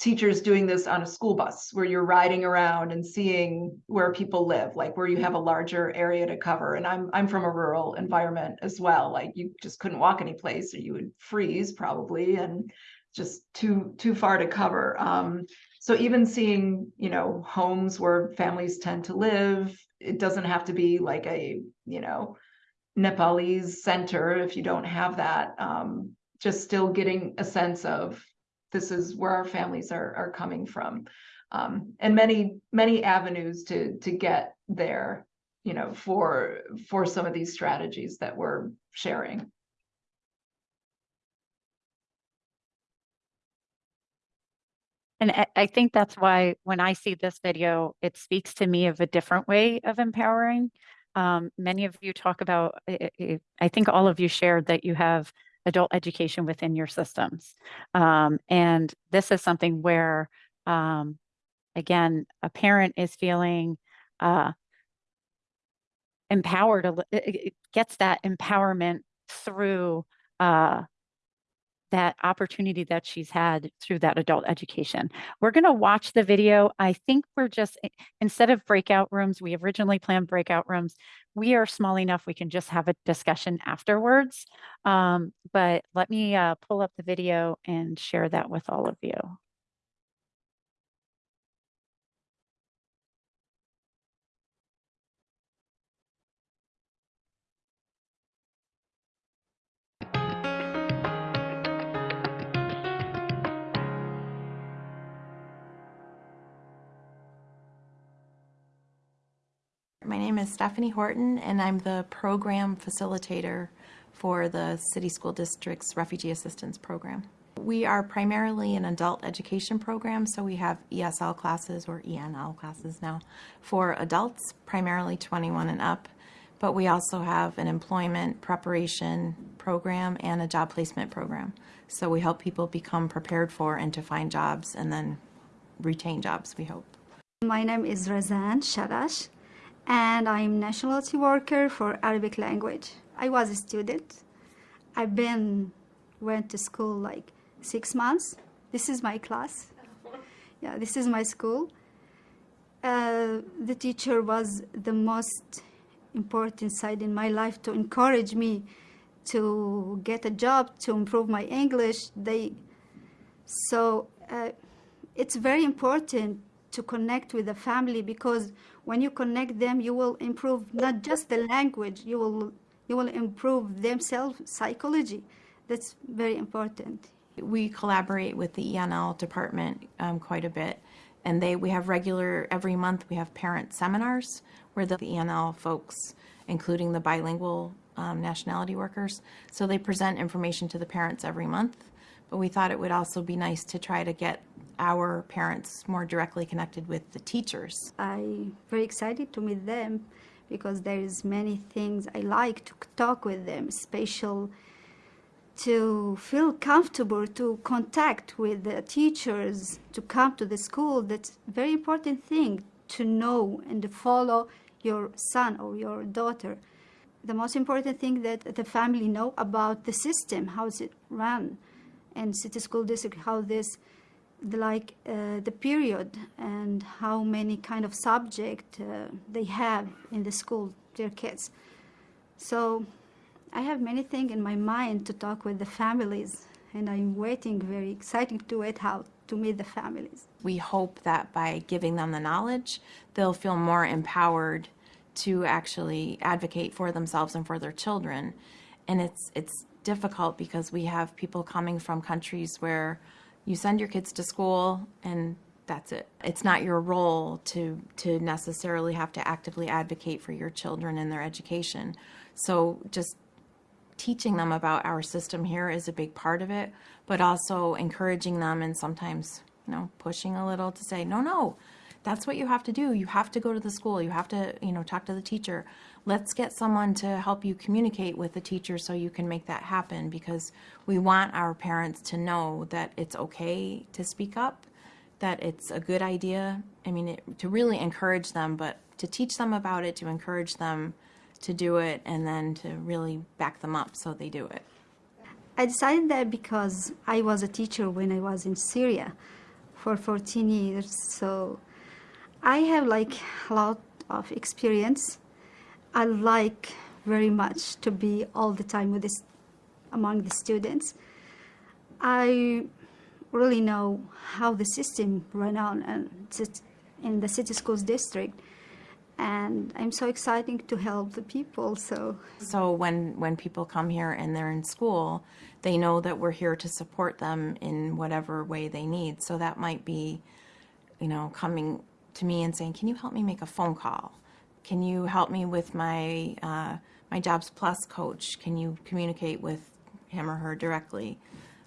teachers doing this on a school bus where you're riding around and seeing where people live, like where you have a larger area to cover. And I'm I'm from a rural environment as well. Like you just couldn't walk any place or you would freeze probably and just too too far to cover. Um, so even seeing, you know, homes where families tend to live, it doesn't have to be like a, you know, Nepalese center if you don't have that. Um, just still getting a sense of this is where our families are are coming from um, and many many avenues to to get there you know for for some of these strategies that we're sharing And I, think that's why when I see this video, it speaks to me of a different way of empowering. Um, many of you talk about, I think all of you shared that you have adult education within your systems. Um, and this is something where, um, again, a parent is feeling uh, empowered, it- gets that empowerment through uh, that opportunity that she's had through that adult education. We're going to watch the video. I think we're just, instead of breakout rooms, we originally planned breakout rooms. We are small enough, we can just have a discussion afterwards. Um, but let me uh, pull up the video and share that with all of you. My name is Stephanie Horton, and I'm the program facilitator for the City School District's Refugee Assistance Program. We are primarily an adult education program, so we have ESL classes or ENL classes now for adults, primarily 21 and up. But we also have an employment preparation program and a job placement program. So we help people become prepared for and to find jobs and then retain jobs, we hope. My name is Razan Sharash, and I'm nationality worker for Arabic language. I was a student. I've been went to school like six months. This is my class. <laughs> Yeah, this is my school. Uh, the teacher was the most important side in my life to encourage me to get a job, to improve my English. They so uh, it's very important to connect with the family because when you connect them, you will improve not just the language, you will you will improve themselves psychology. That's very important. We collaborate with the ENL department um, quite a bit, and they we have regular every month we have parent seminars where the ENL folks, including the bilingual um, nationality workers, so they present information to the parents every month. But we thought it would also be nice to try to get our parents more directly connected with the teachers. I'm very excited to meet them because there is many things I like to talk with them, special to feel comfortable to contact with the teachers, to come to the school. That's a very important thing to know and to follow your son or your daughter. The most important thing that the family know about the system, how is it run, and city school district how this the, like uh, the period and how many kind of subject uh, they have in the school their kids so i have many things in my mind to talk with the families and i'm waiting very exciting to wait how to meet the families We hope that by giving them the knowledge, they'll feel more empowered to actually advocate for themselves and for their children. And it's it's difficult because we have people coming from countries where you send your kids to school and that's it. It's not your role to to necessarily have to actively advocate for your children and their education. So just teaching them about our system here is a big part of it, but also encouraging them and sometimes, you know, pushing a little to say, no, no, that's what you have to do. You have to go to the school. You have to, you know, talk to the teacher. Let's get someone to help you communicate with the teacher so you can make that happen because we want our parents to know that it's okay to speak up, that it's a good idea. I mean, it, to really encourage them, but to teach them about it, to encourage them to do it, and then to really back them up so they do it. I decided that because I was a teacher when I was in Syria for 14 years, so I have like a lot of experience. I like very much to be all the time with this among the students. I really know how the system run on and in the city schools district and I'm so excited to help the people. So, So when when people come here and they're in school, they know that we're here to support them in whatever way they need. So that might be, you know, coming to me and saying, "Can you help me make a phone call? Can you help me with my uh, my Jobs Plus coach? Can you communicate with him or her directly?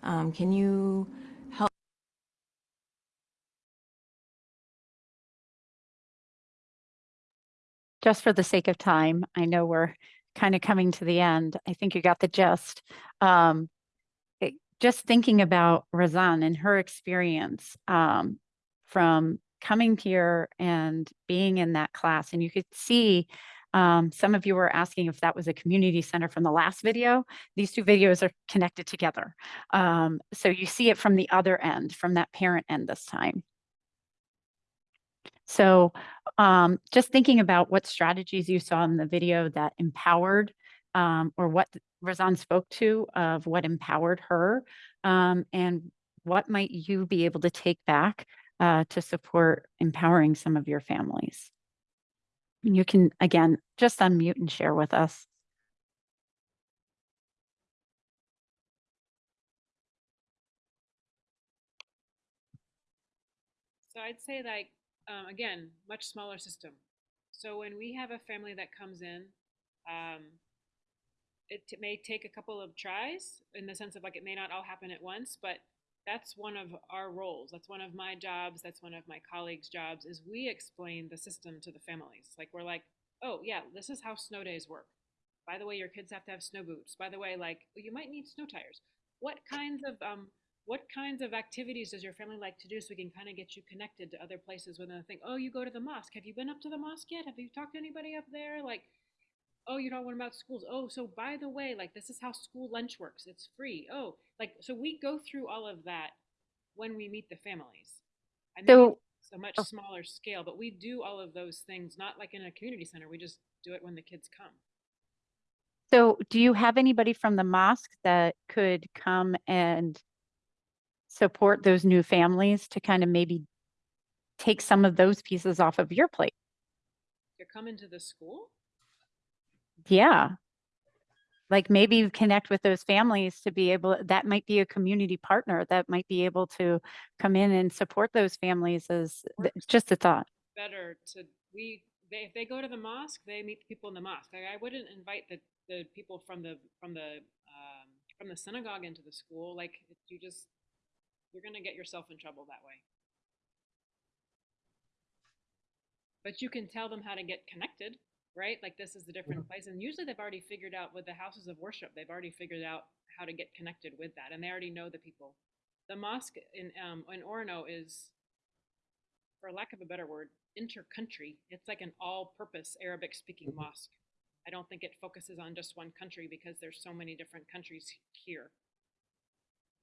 Um, can you help?" just for the sake of time, I know we're kind of coming to the end. I think you got the gist. Um, it- just thinking about Razan and her experience um, from coming here and being in that class, and you could see um, some of you were asking if that was a community center from the last video. These two videos are connected together. Um, so you see it from the other end, from that parent end this time. So um, just thinking about what strategies you saw in the video that empowered um, or what Razan spoke to of what empowered her um, and what might you be able to take back uh, to support empowering some of your families. You can, again, just unmute and share with us. So I'd say like, um, again, much smaller system. So when we have a family that comes in, um, it may take a couple of tries in the sense of like it may not all happen at once, but that's one of our roles. That's one of my jobs. That's one of my colleagues' jobs. Is we explain the system to the families. Like we're like, oh yeah, this is how snow days work. By the way, your kids have to have snow boots. By the way, like well, you might need snow tires. What kinds of um, what kinds of activities does your family like to do so we can kind of get you connected to other places within the thing? Oh, you go to the mosque. Have you been up to the mosque yet? Have you talked to anybody up there? Like, oh, you don't want about schools. Oh, so by the way, like this is how school lunch works. It's free. Oh, like so we go through all of that when we meet the families. I So- it's a much oh. smaller scale, but we do all of those things not like in a community center. We just do it when the kids come. So do you have anybody from the mosque that could come and support those new families to kind of maybe take some of those pieces off of your plate? You're coming to the school. Yeah. Like maybe you connect with those families to be able, that might be a community partner that might be able to come in and support those families as just a thought. better to we they if they go to the mosque they meet the people in the mosque. Like, i wouldn't invite the the people from the from the um, from the synagogue into the school. Like you just you're going to get yourself in trouble that way. But you can tell them how to get connected right like this is the different place and usually they've already figured out with the houses of worship they've already figured out how to get connected with that and they already know the people the mosque in um, in Orono is for lack of a better word, inter-country. It's like an all-purpose Arabic-speaking mosque. I don't think it focuses on just one country because there's so many different countries here.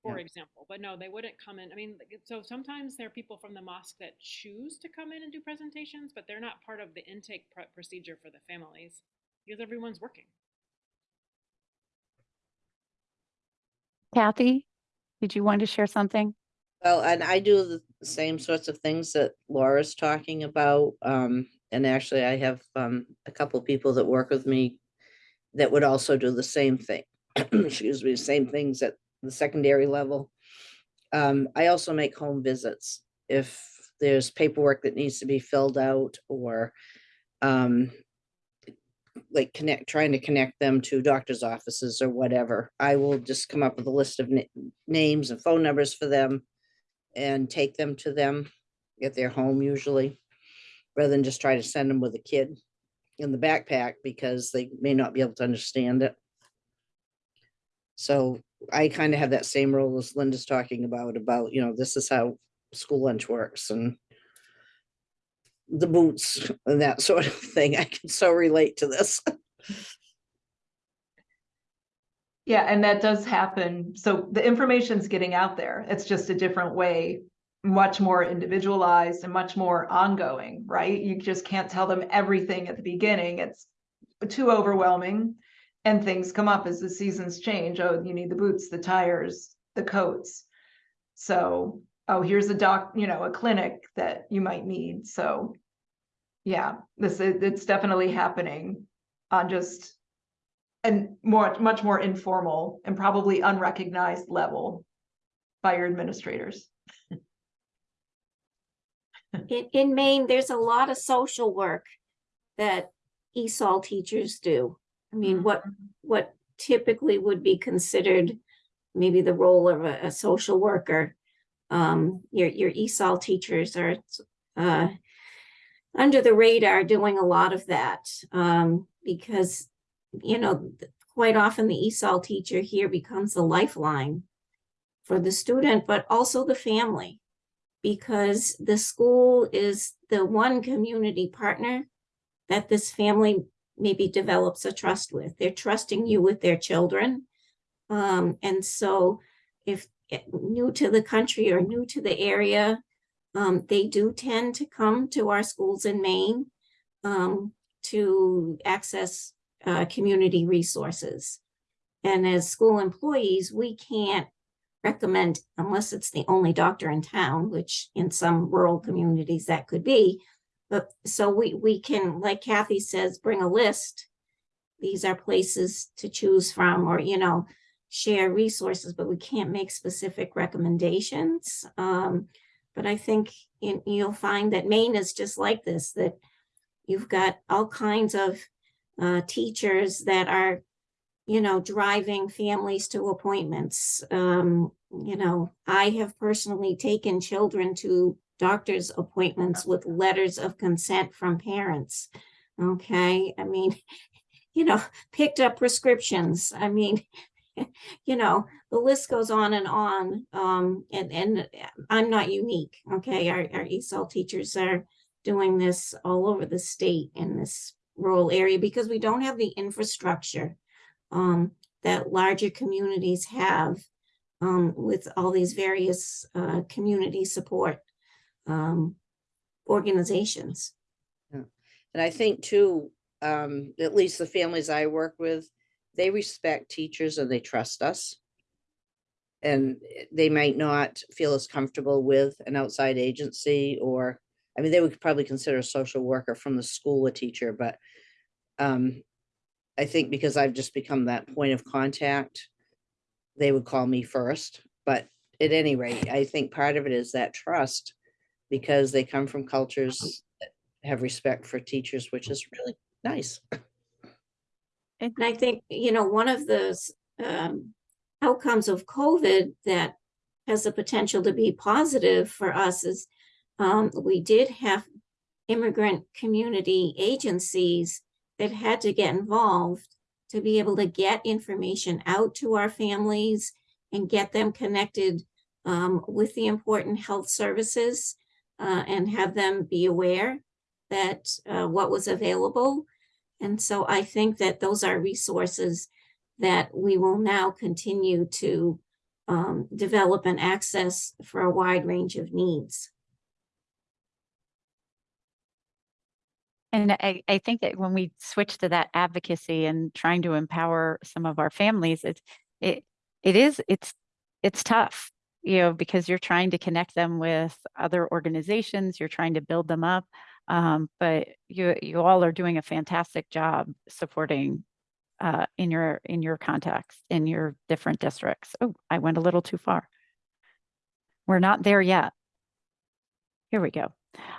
For Yeah. example. But no, they wouldn't come in. I mean, so sometimes there are people from the mosque that choose to come in and do presentations, but they're not part of the intake pr- procedure for the families because everyone's working. Kathy, did you want to share something? Well, and I do the same sorts of things that Laura's talking about. Um, and actually I have, um, a couple people that work with me that would also do the same thing. <clears throat> Excuse me, same things at the secondary level. Um, I also make home visits. If there's paperwork that needs to be filled out or, um, like connect, trying to connect them to doctor's offices or whatever, I will just come up with a list of na- names and phone numbers for them and take them to them at their home usually, rather than just try to send them with a kid in the backpack because they may not be able to understand it. So I kind of have that same role as Linda's talking about, about, you know, this is how school lunch works and the boots and that <laughs> sort of thing. I can so relate to this. Yeah, and that does happen. So the information's getting out there. It's just a different way, much more individualized and much more ongoing, right? You just can't tell them everything at the beginning. It's too overwhelming. And things come up as the seasons change. Oh, you need the boots, the tires, the coats. So, oh, here's a doc, you know, a clinic that you might need. So yeah, this is, it's definitely happening on just and more, much more informal and probably unrecognized level by your administrators. <laughs> In, in Maine, there's a lot of social work that ESOL teachers do. I mean, what, what typically would be considered maybe the role of a, a social worker. Um, your, your ESOL teachers are, uh, under the radar doing a lot of that, um, because, you know, quite often the ESOL teacher here becomes the lifeline for the student, but also the family because the school is the one community partner that this family maybe develops a trust with. They're trusting you with their children. Um, and so if eh, new to the country or new to the area, um, they do tend to come to our schools in Maine um, to access uh, community resources. And as school employees, we can't recommend, unless it's the only doctor in town, which in some rural communities that could be. So we, we can, like Kathy says, bring a list. These are places to choose from, or, you know, share resources, but we can't make specific recommendations. Um, but I think in, you'll find that Maine is just like this, that you've got all kinds of uh, teachers that are you know, driving families to appointments. Um, you know, I have personally taken children to doctor's appointments with letters of consent from parents. Okay, I mean, <laughs> you know, picked up prescriptions. I mean, <laughs> you know, the list goes on and on. Um, and, and I'm not unique. Okay, our, our ESOL teachers are doing this all over the state in this rural area because we don't have the infrastructure um, that larger communities have um, with all these various uh, community support um, organizations. And I think too, um, at least the families I work with, they respect teachers and they trust us. And they might not feel as comfortable with an outside agency or, I mean, they would probably consider a social worker from the school a teacher, but um, I think because I've just become that point of contact, they would call me first. But at any rate, I think part of it is that trust because they come from cultures that have respect for teachers, which is really nice. And I think, you know, one of the s- um, outcomes of COVID that has the potential to be positive for us is um, we did have immigrant community agencies that had to get involved to be able to get information out to our families and get them connected um, with the important health services uh, and have them be aware that uh, what was available. And so I think that those are resources that we will now continue to um, develop and access for a wide range of needs. And I, I think that when we switch to that advocacy and trying to empower some of our families, it's, it, it is, it's, it's tough, you know, because you're trying to connect them with other organizations, you're trying to build them up. Um, but you, you all are doing a fantastic job supporting uh, in your, in your context, in your different districts. Oh, I went a little too far. We're not there yet. Here we go.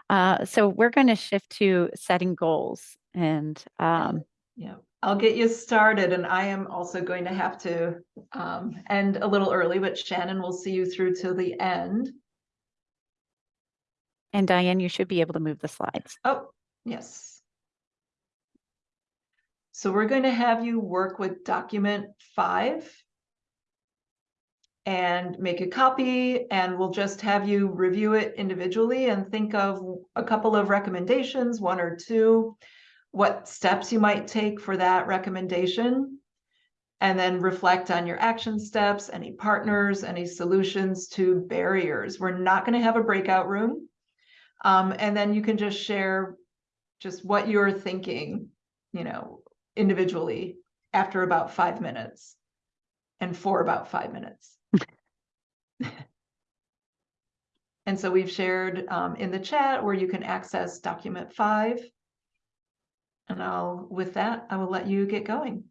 Uh, so we're going to shift to setting goals and um, Yeah, I'll get you started and I am also going to have to um, end a little early, but Shannon will see you through to the end. and Diane, you should be able to move the slides. Oh, yes. So we're going to have you work with document five and make a copy and we'll just have you review it individually and think of a couple of recommendations, one or two, what steps you might take for that recommendation. And then reflect on your action steps, any partners, any solutions to barriers. We're not going to have a breakout room. Um, and then you can just share just what you're thinking, you know, individually after about five minutes and for about five minutes. <laughs> And so we've shared um, in the chat where you can access document five. And I'll, with that, I will let you get going.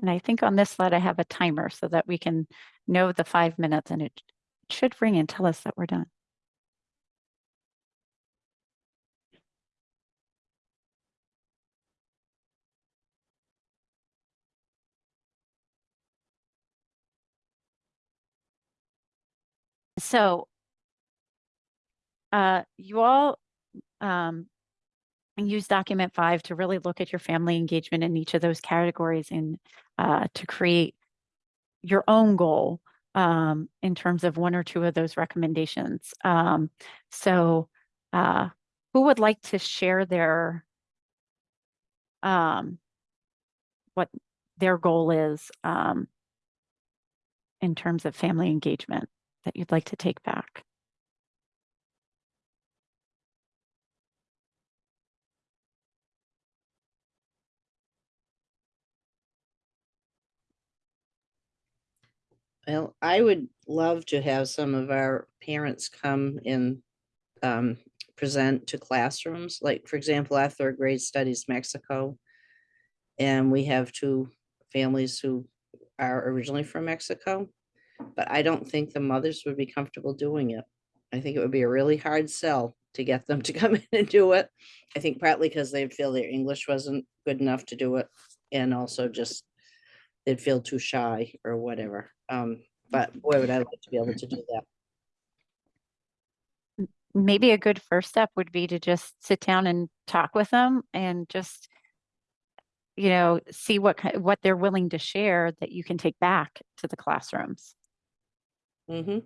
And I think on this slide, I have a timer so that we can know the five minutes and it should ring and tell us that we're done. So uh, you all um, use document five to really look at your family engagement in each of those categories and uh, to create your own goal um, in terms of one or two of those recommendations. Um, so uh, who would like to share their um, what their goal is um, in terms of family engagement that you'd like to take back? Well, I would love to have some of our parents come and um, present to classrooms, like, for example, our third grade studies Mexico. And we have two families who are originally from Mexico, but I don't think the mothers would be comfortable doing it. I think it would be a really hard sell to get them <laughs> to come in and do it. I think partly because they feel their English wasn't good enough to do it, and also just they'd feel too shy or whatever. Um, but boy, would I like to be able to do that. maybe a good first step would be to just sit down and talk with them and just you know see what what they're willing to share that you can take back to the classrooms Mm-hmm.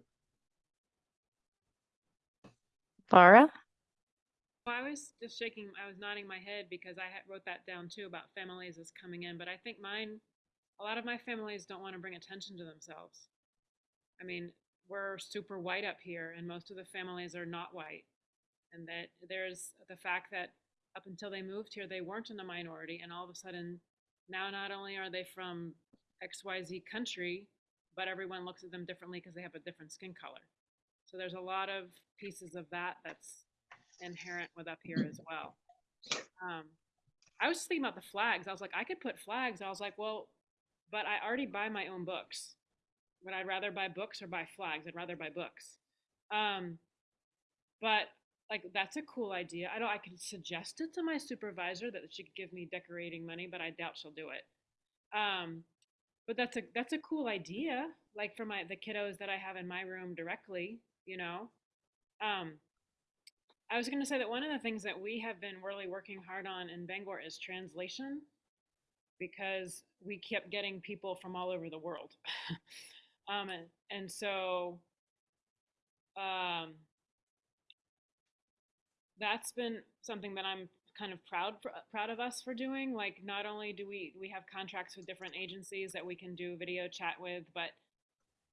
Laura Well, I was just shaking, I was nodding my head because I had wrote that down too about families as coming in, but I think mine, a lot of my families don't want to bring attention to themselves. I mean, we're super white up here and most of the families are not white. And that there's the fact that up until they moved here, they weren't in a minority and all of a sudden now not only are they from XYZ country, but everyone looks at them differently because they have a different skin color. So there's a lot of pieces of that that's inherent with up here as well. Um, I was just thinking about the flags. I was like, I could put flags. I was like, well, but I already buy my own books. Would I rather buy books or buy flags? I'd rather buy books. Um, but like that's a cool idea. I don't. I could suggest it to my supervisor that she could give me decorating money, but I doubt she'll do it. Um, but that's a that's a cool idea. Like for my the kiddos that I have in my room directly, you know. Um, I was going to say that one of the things that we have been really working hard on in Bangor is translation because we kept getting people from all over the world. <laughs> um, and, and so um, that's been something that I'm kind of proud proud of us for doing. Like, not only do we we have contracts with different agencies that we can do video chat with, but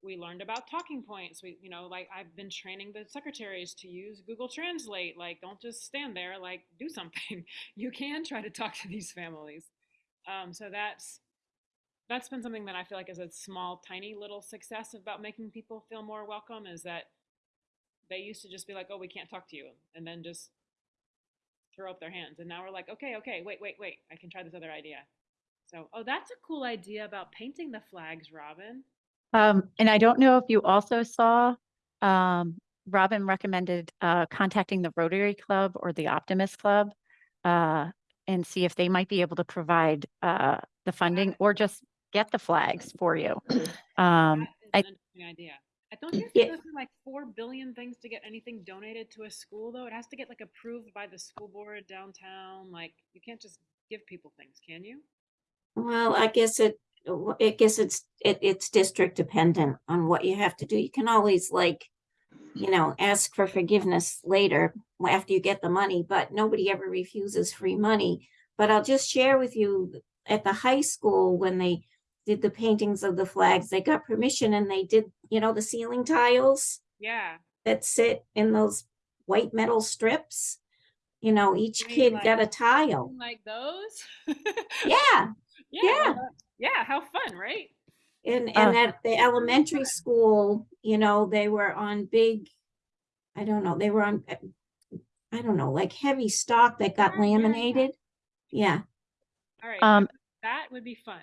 we learned about talking points. We, you know, like I've been training the secretaries to use Google Translate. Like, don't just stand there. Like, do something. <laughs> You can try to talk to these families. Um, so that's that's been something that I feel like is a small, tiny little success about making people feel more welcome. Is that they used to just be like, "Oh, we can't talk to you," and then just throw up their hands. And now we're like, "Okay, okay, wait, wait, wait. I can try this other idea." So, oh, that's a cool idea about painting the flags, Robin. Um, and I don't know if you also saw, um, Robin recommended, uh, contacting the Rotary Club or the Optimist Club, uh, and see if they might be able to provide, uh, the funding or just get the flags for you. Um, I, idea. I don't you have Yeah. go like four billion things to get anything donated to a school though? It has to get like approved by the school board downtown. Like you can't just give people things, can you? Well, I guess it, I guess it's, it, it's district dependent on what you have to do. You can always like, you know, ask for forgiveness later after you get the money, but nobody ever refuses free money. But I'll just share with you, at the high school, when they did the paintings of the flags, they got permission and they did, you know, the ceiling tiles Yeah. that sit in those white metal strips. You know, each mean kid like- got a tile. Like those? <laughs> Yeah. Yeah. Yeah. Yeah. How fun, right? And, Uh, and at the elementary school, you know, they were on big, I don't know, they were on, uh, I don't know, like heavy stock that got laminated. Yeah, All right. Um, that would be fun.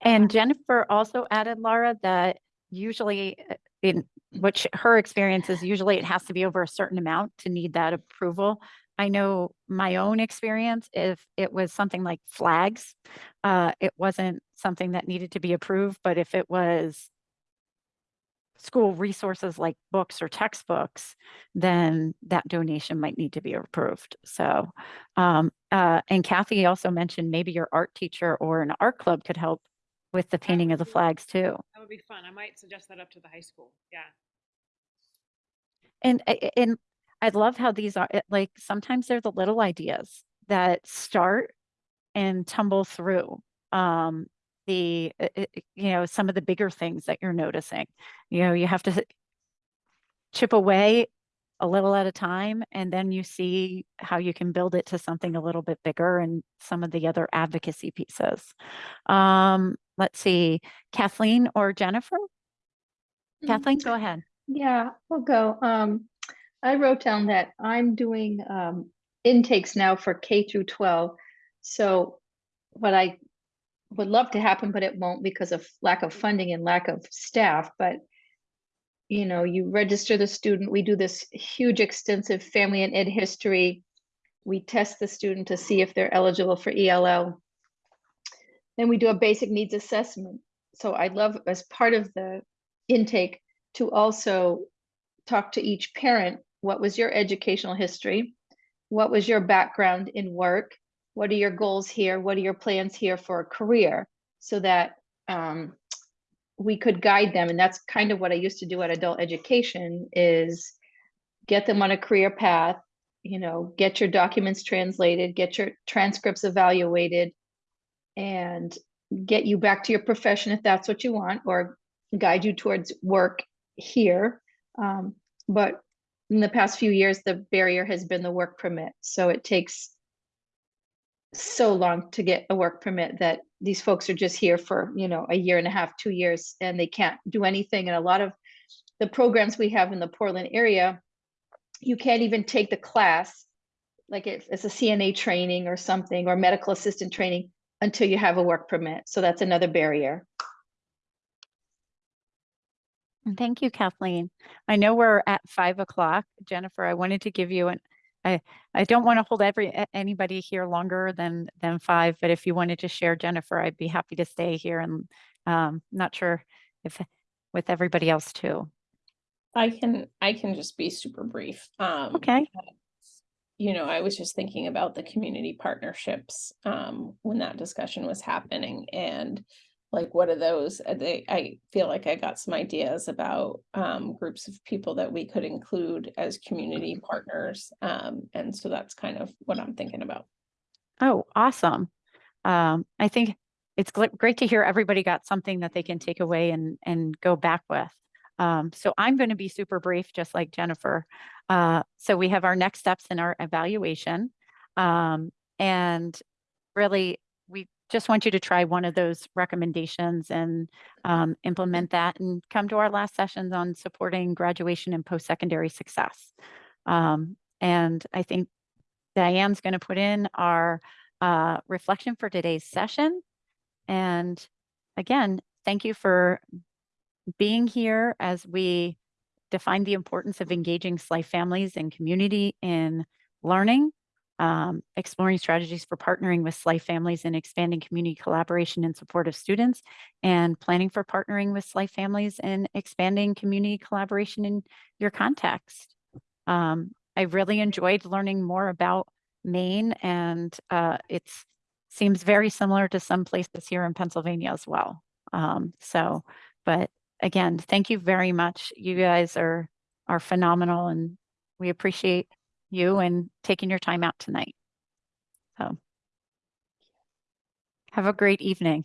And Jennifer also added, Laura, that usually uh, in which her experience is usually it has to be over a certain amount to need that approval. I know my own experience, if it was something like flags, uh, it wasn't something that needed to be approved, but if it was school resources like books or textbooks, then that donation might need to be approved. So, um, uh, and Kathy also mentioned maybe your art teacher or an art club could help with the painting of the flags too. That would be fun. I might suggest that up to the high school. Yeah. And, and I love how these are, like, sometimes they're the little ideas that start and tumble through. Um, the, uh, uh, you know, some of the bigger things that you're noticing, you know, you have to chip away a little at a time, and then you see how you can build it to something a little bit bigger and some of the other advocacy pieces. Um, let's see, Kathleen or Jennifer? Kathleen, go ahead. Yeah, I'll go. Um, I wrote down that I'm doing um intakes now for K through twelve. So what I would love to happen, but it won't because of lack of funding and lack of staff, but you know, you register the student, we do this huge extensive family and ed history. We test the student to see if they're eligible for ELL. Then we do a basic needs assessment. So I'd love as part of the intake to also talk to each parent, what was your educational history? What was your background in work? What are your goals here? What are your plans here for a career? So that um, we could guide them. And that's kind of what I used to do at adult education is get them on a career path, you know, get your documents translated, get your transcripts evaluated, and get you back to your profession if that's what you want, or guide you towards work here. Um, but in the past few years, the barrier has been the work permit. So it takes so long to get a work permit that these folks are just here for, you know, a year and a half, two years, and they can't do anything. And a lot of the programs we have in the Portland area, you can't even take the class, like if it's a CNA training or something, or medical assistant training, until you have a work permit. So that's another barrier. And Thank you, Kathleen. I know we're at five o'clock. Jennifer, I wanted to give you an, I, I don't want to hold every, anybody here longer than, than five, but if you wanted to share Jennifer, I'd be happy to stay here and, um, not sure if, with everybody else too. I can, I can just be super brief. Um, Okay. you know, I was just thinking about the community partnerships um, when that discussion was happening. And like what are those? uh, They, I feel like I got some ideas about um, groups of people that we could include as community partners. Um, and so that's kind of what I'm thinking about. Oh, awesome. Um, I think it's great to hear everybody got something that they can take away and, and go back with. Um, so I'm going to be super brief, just like Jennifer. Uh, so we have our next steps in our evaluation. Um, and really, we just want you to try one of those recommendations and um, implement that and come to our last sessions on supporting graduation and post-secondary success. Um, and I think Diane's going to put in our uh, reflection for today's session. And again, thank you for being here as we define the importance of engaging SLIFE families and community in learning, um, exploring strategies for partnering with SLIFE families and expanding community collaboration in support of students, and planning for partnering with SLIFE families and expanding community collaboration in your context. Um, I really enjoyed learning more about Maine and uh, it's seems very similar to some places here in Pennsylvania as well. Um, so, but again, thank you very much. You guys are are phenomenal and we appreciate you and taking your time out tonight. So have a great evening.